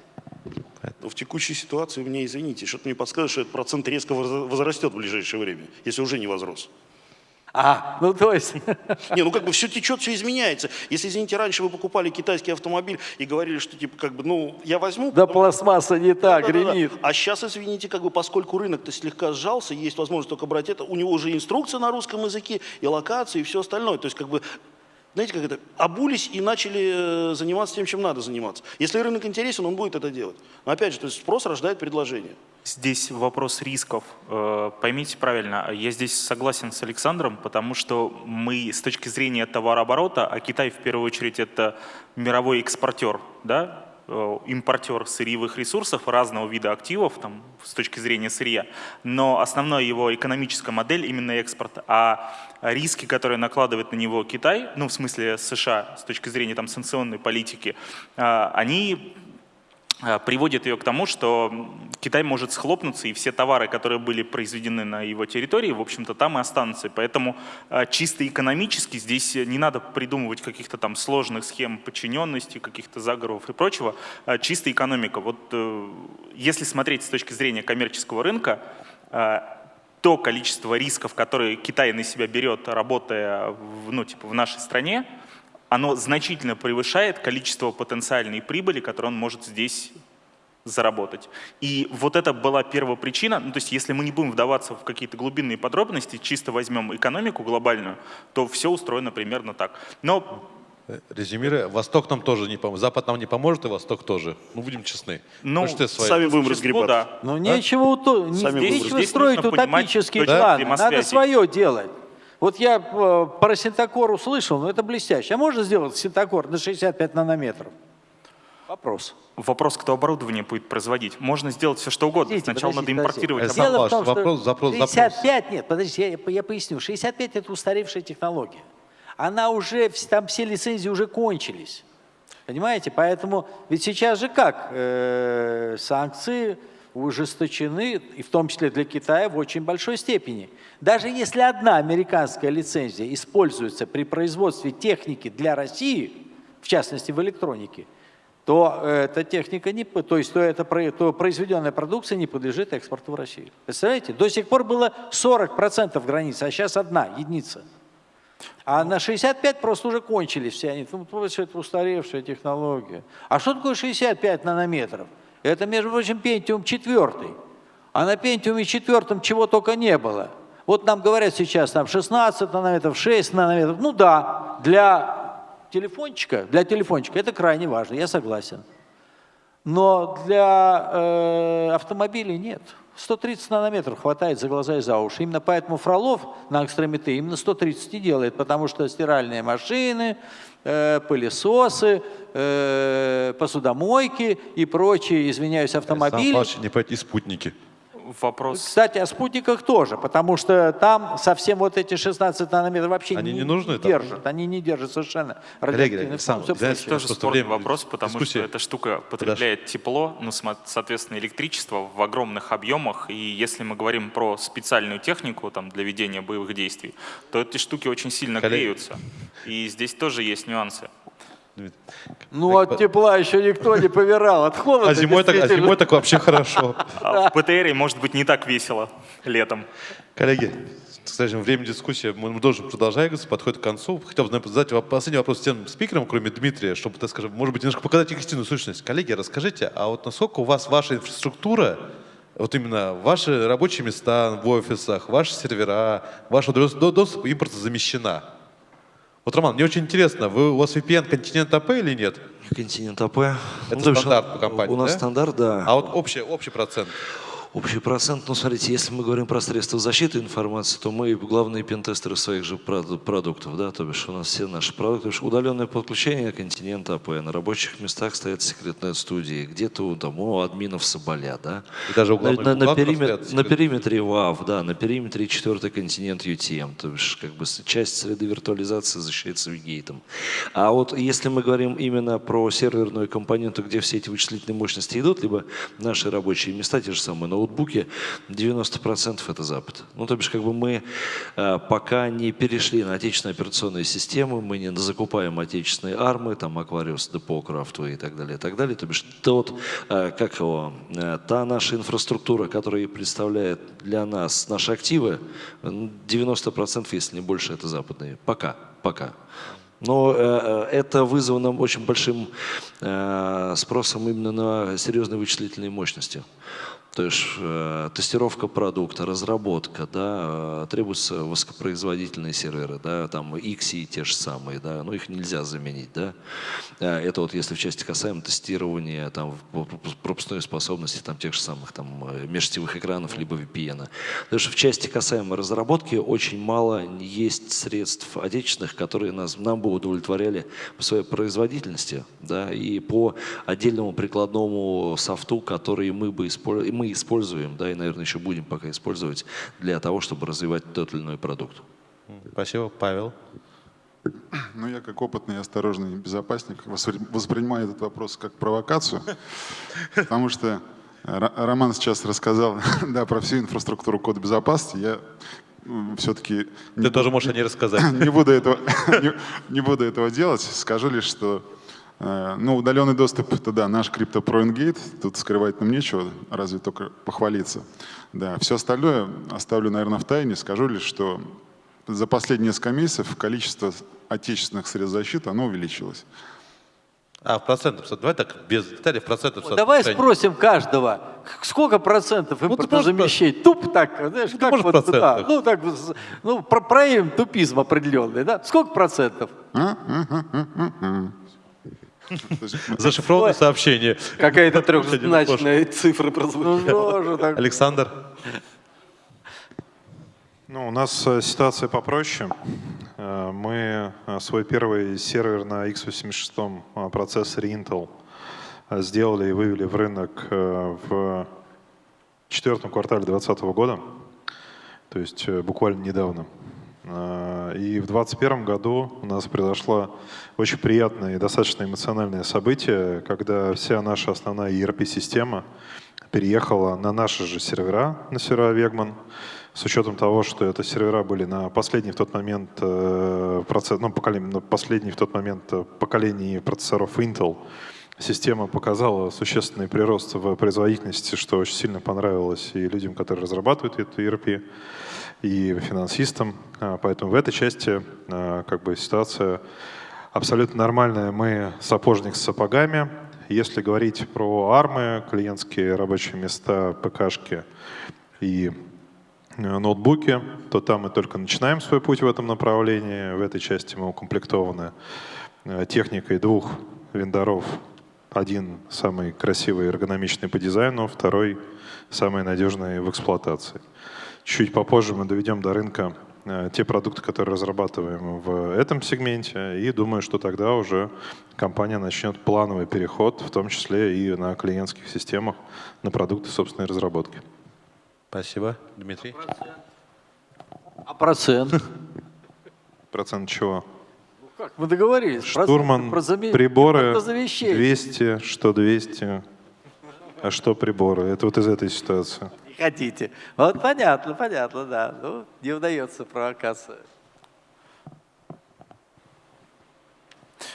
Но в текущей ситуации, мне извините, что-то мне подскажет, что этот процент резко возрастет в ближайшее время, если уже не возрос. А, ну то есть... Не, ну как бы все течет, все изменяется. Если, извините, раньше вы покупали китайский автомобиль и говорили, что типа как бы, ну, я возьму... Да пластмасса не так, да, гремит. Да, да. А сейчас, извините, как бы поскольку рынок-то слегка сжался, есть возможность только брать это, у него уже инструкция на русском языке, и локации, и все остальное. То есть как бы знаете, как это, обулись и начали э, заниматься тем, чем надо заниматься. Если рынок интересен, он будет это делать. Но опять же, то есть спрос рождает предложение. Здесь вопрос рисков. Э, поймите правильно, я здесь согласен с Александром, потому что мы с точки зрения товарооборота, а Китай в первую очередь это мировой экспортер, да, Э, импортер сырьевых ресурсов, разного вида активов там, с точки зрения сырья, но основная его экономическая модель именно экспорт. А риски, которые накладывает на него Китай, ну, в смысле США, с точки зрения там, санкционной политики, они Э, приводит ее к тому, что Китай может схлопнуться, и все товары, которые были произведены на его территории, в общем-то, там и останутся. поэтому э, чисто экономически здесь не надо придумывать каких-то там сложных схем подчиненности, каких-то заговоров и прочего. Э, чисто экономика. Вот если смотреть с точки зрения коммерческого рынка, то количество рисков, которые Китай на себя берет, работая в, ну, типа, в нашей стране, оно значительно превышает количество потенциальной прибыли, которую он может здесь заработать. И вот это была первая причина, ну, то есть если мы не будем вдаваться в какие-то глубинные подробности, чисто возьмем экономику глобальную, то все устроено примерно так. Но Резюмируя, Восток нам тоже не поможет, Запад нам не поможет, и Восток тоже. Ну, будем честны. Ну, свои... сами будем разгребать. Да. Ну, нечего, а? не, нечего строить утопические планы, надо свое делать. Вот я э, про синтокор услышал, но это блестяще. А можно сделать синтокор на 65 нанометров? Вопрос. Вопрос, кто оборудование будет производить. Можно сделать все, что угодно. Подождите, Сначала подождите, надо импортировать. Дело в том, вопрос, запрос, 65, запрос. нет, подождите, я, я поясню. 65 это устаревшая технология. Она уже, там все лицензии уже кончились. Понимаете? Поэтому, ведь сейчас же как? Э, санкции ужесточены, и в том числе для Китая, в очень большой степени. Даже если одна американская лицензия используется при производстве техники для России, в частности в электронике, то эта техника, не, то есть то, это, то произведенная продукция не подлежит экспорту в Россию. Представляете? До сих пор было 40% границы, а сейчас одна, единица. А на 65 просто уже кончились все они. Ну, это устаревшая технология. А что такое 65 нанометров? Это, между прочим, Pentium 4. А на Pentium 4 чего только не было. Вот нам говорят сейчас там 16 нанометров, 6 нанометров. Ну да, для телефончика, для телефончика это крайне важно, я согласен. Но для э, автомобилей нет. 130 нанометров хватает за глаза и за уши. Именно поэтому Фролов на экстремите именно 130 и делает, потому что стиральные машины, пылесосы, э, посудомойки и прочие, извиняюсь, автомобили. Сам не пойти спутники вопрос... Кстати, о спутниках тоже, потому что там совсем вот эти 16 нанометров вообще они не, не, нужны, держат. Там? Они не держат совершенно радиоактивных сам, Это тоже спорный вопрос, потому дискуссия. что эта штука потребляет Подожди. тепло, ну, соответственно, электричество в огромных объемах. И если мы говорим про специальную технику там, для ведения боевых действий, то эти штуки очень сильно Коллеги. греются. И здесь тоже есть нюансы. Ну, от тепла еще никто не повирал, от холода А зимой, так, а зимой так вообще хорошо. А в ПТРе может быть не так весело летом. Коллеги, скажем, время дискуссии мы должны продолжать, подходит к концу. Хотел бы задать последний вопрос тем спикерам, кроме Дмитрия, чтобы, так скажем, может быть, немножко показать их истинную сущность. Коллеги, расскажите, а вот насколько у вас ваша инфраструктура, вот именно ваши рабочие места в офисах, ваши сервера, ваш доступ импортозамещены? Вот, Роман, мне очень интересно, вы, у вас VPN континент АП или нет? Континент АП. Это ну, стандарт по компании, У нас да? стандарт, да. А вот общий, общий процент? Общий процент, ну смотрите, если мы говорим про средства защиты информации, то мы главные пентестеры своих же продуктов, да, то бишь у нас все наши продукты, то бишь удаленное подключение континента АП, на рабочих местах стоят Secret Net Studio, где-то у, у админов Соболя, да. И даже на, на, на, периметр, на периметре ВАВ, да, на периметре четвертый континент UTM, то бишь как бы часть среды виртуализации защищается Вигейтом. А вот если мы говорим именно про серверную компоненту, где все эти вычислительные мощности идут, либо наши рабочие места, те же самые, но ноутбуке 90% это Запад. Ну, то бишь, как бы мы э, пока не перешли на отечественные операционные системы, мы не закупаем отечественные армы, там, Aquarius, Depot, Craftway и так далее, и так далее. То бишь, тот, э, как его, э, та наша инфраструктура, которая представляет для нас наши активы, 90%, если не больше, это западные. Пока, пока. Но э, это вызвано очень большим э, спросом именно на серьезные вычислительные мощности. То э, тестировка продукта, разработка, да, э, требуются высокопроизводительные серверы, да, там XI те же самые, да, но их нельзя заменить, да. Э, это вот если в части касаемо тестирования, там, пропускной способности, там, тех же самых, там, э, межсетевых экранов, либо VPN. Потому что в части касаемо разработки очень мало есть средств отечественных, которые нас, нам бы удовлетворяли по своей производительности, да, и по отдельному прикладному софту, который мы бы использовали, мы используем, да, и, наверное, еще будем пока использовать для того, чтобы развивать тот или иной продукт. Спасибо. Павел? Ну, я как опытный и осторожный безопасник воспринимаю этот вопрос как провокацию, потому что Роман сейчас рассказал да, про всю инфраструктуру кода безопасности. Я все-таки... Ты не тоже можешь о ней рассказать. Не буду, этого, не, не буду этого делать. Скажу лишь, что ну, удаленный доступ — это да, наш CryptoPro Engate. Тут скрывать нам нечего, разве только похвалиться. Да, все остальное оставлю, наверное, в тайне. Скажу лишь, что за последние несколько месяцев количество отечественных средств защиты, оно увеличилось. А в процентах, давай так, без деталей, в процентах. Вот давай спросим каждого, сколько процентов импортозамещений? Ну, Туп так, знаешь, ну, как вот, процентов. да, ну так, ну, про, проявим тупизм определенный, да? Сколько процентов? Зашифрованное сообщение. Какая-то трехзначная цифра прозвучала. Ну, Александр. Ну, у нас э, ситуация попроще. Э, мы э, свой первый сервер на x86 процессоре Intel сделали и вывели в рынок в четвертом квартале 2020 года, то есть буквально недавно. И в 2021 году у нас произошло очень приятное и достаточно эмоциональное событие, когда вся наша основная ERP-система переехала на наши же сервера, на сервера Вегман, с учетом того, что это сервера были на последний в тот момент э, процесс, ну, поколение, на последний в тот момент э, поколении процессоров Intel, система показала существенный прирост в производительности, что очень сильно понравилось и людям, которые разрабатывают эту ERP, и финансистам. А, поэтому в этой части э, как бы ситуация абсолютно нормальная. Мы сапожник с сапогами. Если говорить про армы, клиентские рабочие места, ПКшки и Э, ноутбуки, то там мы только начинаем свой путь в этом направлении. В этой части мы укомплектованы э, техникой двух вендоров. Один самый красивый и эргономичный по дизайну, второй самый надежный в эксплуатации. Чуть попозже мы доведем до рынка э, те продукты, которые разрабатываем в этом сегменте, и думаю, что тогда уже компания начнет плановый переход, в том числе и на клиентских системах, на продукты собственной разработки. Спасибо. Дмитрий? А процент? Процент чего? Ну как, мы договорились. Штурман, приборы 200, что 200, а что приборы. Это вот из этой ситуации. Хотите. Вот понятно, понятно, да. Ну, не удается провокация.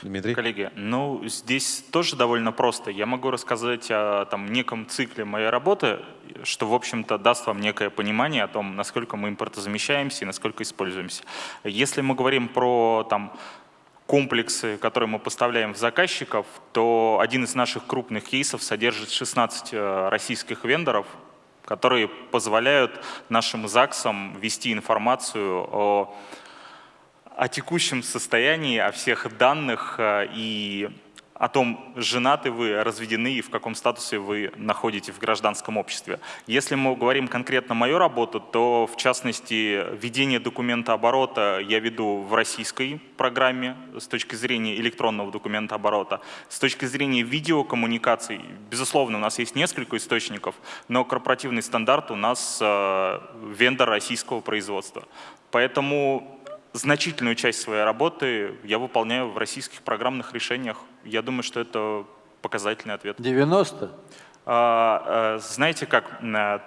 Дмитрий? Коллеги, ну здесь тоже довольно просто. Я могу рассказать о там, неком цикле моей работы, что, в общем-то, даст вам некое понимание о том, насколько мы импортозамещаемся и насколько используемся. Если мы говорим про там, комплексы, которые мы поставляем в заказчиков, то один из наших крупных кейсов содержит 16 э, российских вендоров, которые позволяют нашим ЗАГСам вести информацию о о текущем состоянии, о всех данных э, и о том, женаты вы, разведены и в каком статусе вы находите в гражданском обществе. Если мы говорим конкретно мою работу, то в частности ведение документа оборота я веду в российской программе с точки зрения электронного документа оборота. С точки зрения видеокоммуникаций, безусловно, у нас есть несколько источников, но корпоративный стандарт у нас э, вендор российского производства. Поэтому значительную часть своей работы я выполняю в российских программных решениях. Я думаю, что это показательный ответ. 90? А, а, знаете как, а,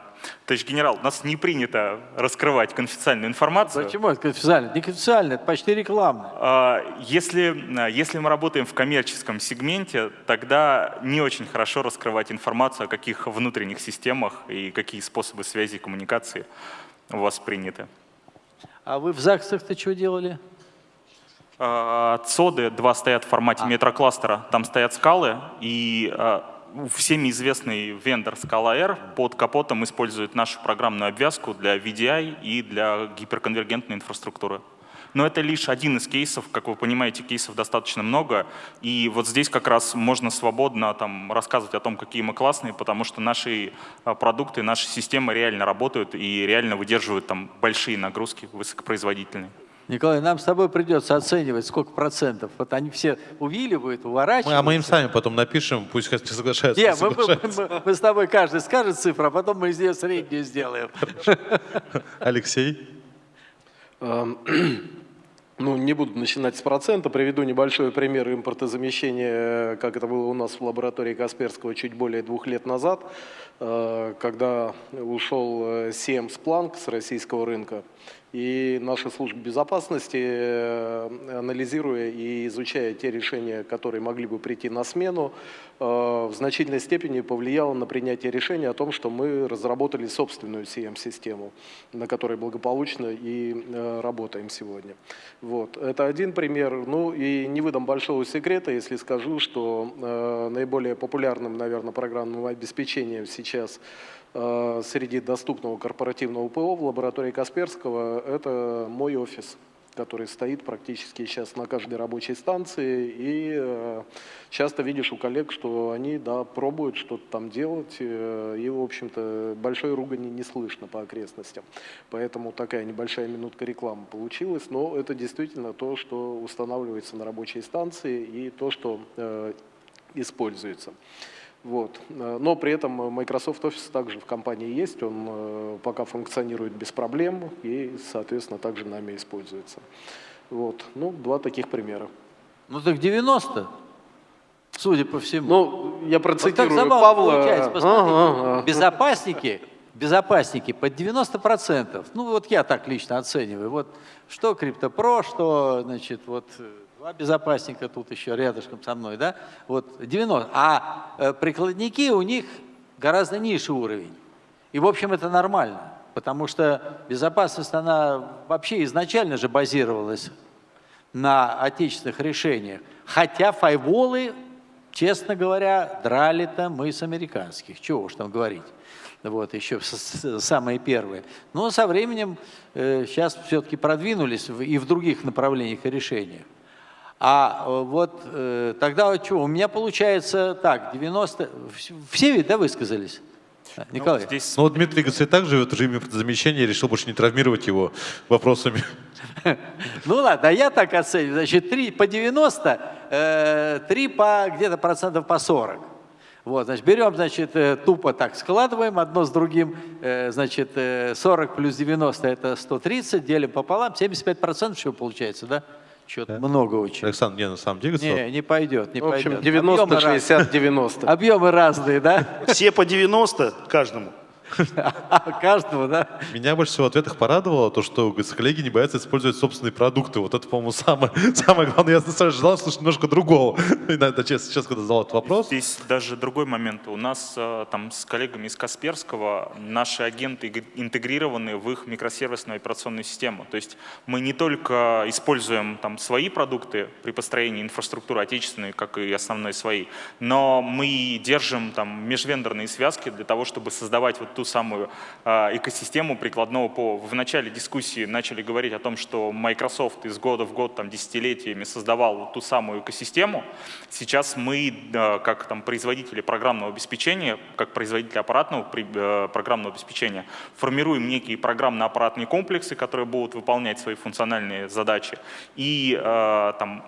товарищ генерал, у нас не принято раскрывать конфиденциальную информацию. Почему это конфиденциально? Не конфиденциально, это почти рекламно. А, если, если мы работаем в коммерческом сегменте, тогда не очень хорошо раскрывать информацию о каких внутренних системах и какие способы связи и коммуникации у вас приняты. А вы в ЗАГСах-то что делали? А, цоды два стоят в формате а. метрокластера. Там стоят скалы, и а, всеми известный вендор Scala R под капотом использует нашу программную обвязку для VDI и для гиперконвергентной инфраструктуры. Но это лишь один из кейсов, как вы понимаете, кейсов достаточно много, и вот здесь как раз можно свободно там, рассказывать о том, какие мы классные, потому что наши а, продукты, наши системы реально работают и реально выдерживают там большие нагрузки, высокопроизводительные. Николай, нам с тобой придется оценивать, сколько процентов. Вот они все увиливают, уворачиваются. Мы, а мы им сами потом напишем, пусть хоть соглашаются. Нет, мы, мы, мы, мы с тобой каждый скажет цифру, а потом мы из нее среднюю сделаем. Алексей? Ну, не буду начинать с процента, приведу небольшой пример импортозамещения, как это было у нас в лаборатории Касперского чуть более двух лет назад, э, когда ушел э, Siemens Planck с российского рынка. И наша служба безопасности, э, анализируя и изучая те решения, которые могли бы прийти на смену, э, в значительной степени повлияла на принятие решения о том, что мы разработали собственную CM-систему, на которой благополучно и э, работаем сегодня. Вот. Это один пример. Ну и не выдам большого секрета, если скажу, что наиболее популярным, наверное, программным обеспечением сейчас – среди доступного корпоративного ПО в лаборатории Касперского – это мой офис, который стоит практически сейчас на каждой рабочей станции. И э, часто видишь у коллег, что они да, пробуют что-то там делать, э, и, в общем-то, большой ругани не слышно по окрестностям. Поэтому такая небольшая минутка рекламы получилась, но это действительно то, что устанавливается на рабочей станции и то, что используется. Вот. Э, но при этом Microsoft Office также в компании есть, он э, пока функционирует без проблем и, соответственно, также нами используется. Вот. Ну, два таких примера. Ну так 90, судя по всему. Ну, я процитирую вот Павла. Получается. Посмотрите, ага, безопасники, безопасники под 90%. Ну вот я так лично оцениваю. Вот что CryptoPro, что, значит, вот Два безопасника тут еще рядышком со мной, да? Вот 90. А э, прикладники у них гораздо ниже уровень. И, в общем, это нормально, потому что безопасность, она вообще изначально же базировалась на отечественных решениях. Хотя файволы, честно говоря, драли-то мы с американских. Чего уж там говорить. Вот, еще самые первые. Но со временем э, сейчас все-таки продвинулись и в других направлениях и решениях. А э, вот э, тогда что, у меня получается так, 90... Все ведь, да, высказались? Ну, Николай. Ну, здесь... ну вот Дмитрий Гацей так живет в режиме замещения, решил больше не травмировать его вопросами. Ну ладно, а я так оцениваю. Значит, 3 по 90, 3 э, по где-то процентов по 40. Вот, значит, берем, значит, тупо так складываем одно с другим, значит, 40 плюс 90 это 130, делим пополам, 75 процентов чего получается, да? Что-то да? много очень. Александр, не, на самом деле... Не, не пойдет, не В общем, пойдет. 90, 60, 90. Объемы разные, да? Все по 90 каждому. Каждого, да? Меня больше всего в ответах порадовало то, что коллеги не боятся использовать собственные продукты. Вот это, по-моему, самое, самое главное. Я сразу ожидал слушать немножко другого. Иногда, честно, сейчас, когда задал этот вопрос. Здесь даже другой момент. У нас э, там с коллегами из Касперского наши агенты интегрированы в их микросервисную операционную систему. То есть мы не только используем там свои продукты при построении инфраструктуры отечественной, как и основной свои, но мы держим там межвендорные связки для того, чтобы создавать вот ту самую а, экосистему прикладного ПО. В начале дискуссии начали говорить о том, что Microsoft из года в год, там, десятилетиями создавал ту самую экосистему. Сейчас мы, как там, производители программного обеспечения, как производители аппаратного э, программного обеспечения, формируем некие программно-аппаратные комплексы, которые будут выполнять свои функциональные задачи. И э, там,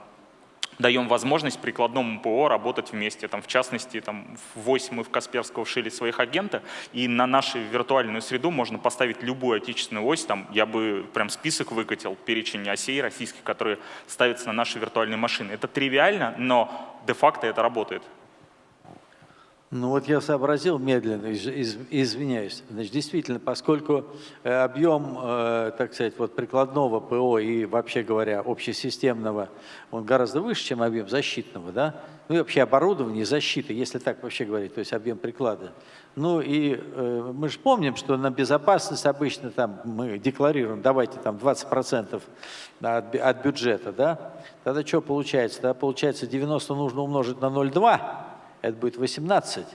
даем возможность прикладному ПО работать вместе. Там, в частности, там, в 8 мы в Касперского шили своих агента, и на нашу виртуальную среду можно поставить любую отечественную ось. Там, я бы прям список выкатил, перечень осей российских, которые ставятся на наши виртуальные машины. Это тривиально, но де-факто это работает. Ну вот я сообразил медленно, из, из, извиняюсь. Значит, действительно, поскольку э, объем, э, так сказать, вот прикладного ПО и вообще говоря общесистемного, он гораздо выше, чем объем защитного, да? Ну и вообще оборудование защиты, если так вообще говорить, то есть объем приклада. Ну и э, мы же помним, что на безопасность обычно там мы декларируем, давайте там 20% от, от бюджета, да? Тогда что получается? Тогда получается 90 нужно умножить на 0,2, это будет 18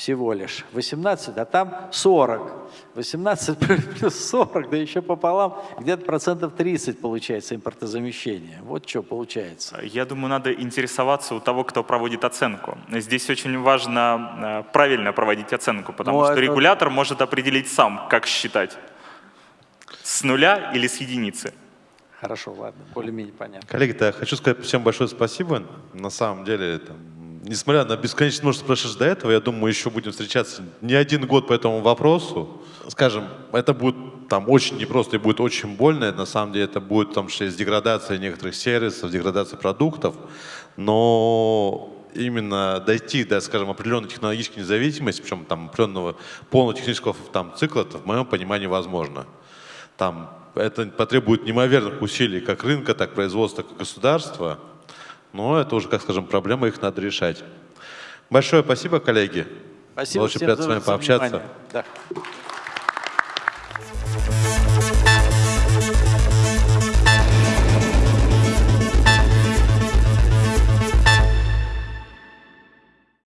всего лишь. 18, а там 40. 18 плюс 40, да еще пополам, где-то процентов 30 получается импортозамещение. Вот что получается. Я думаю, надо интересоваться у того, кто проводит оценку. Здесь очень важно э, правильно проводить оценку, потому ну, что это... регулятор может определить сам, как считать. С нуля или с единицы. Хорошо, ладно, более-менее понятно. Коллеги, да, хочу сказать всем большое спасибо. На самом деле, там, несмотря на бесконечное множество прошедших до этого, я думаю, мы еще будем встречаться не один год по этому вопросу. Скажем, это будет там очень непросто и будет очень больно. На самом деле это будет там что есть деградация некоторых сервисов, деградация продуктов. Но именно дойти до, скажем, определенной технологической независимости, причем там определенного полного технического там, цикла, в моем понимании возможно. Там это потребует неимоверных усилий как рынка, так производства, так и государства. Но это уже, как скажем, проблема, их надо решать. Большое спасибо, коллеги. Спасибо Было очень приятно с вами пообщаться. Да.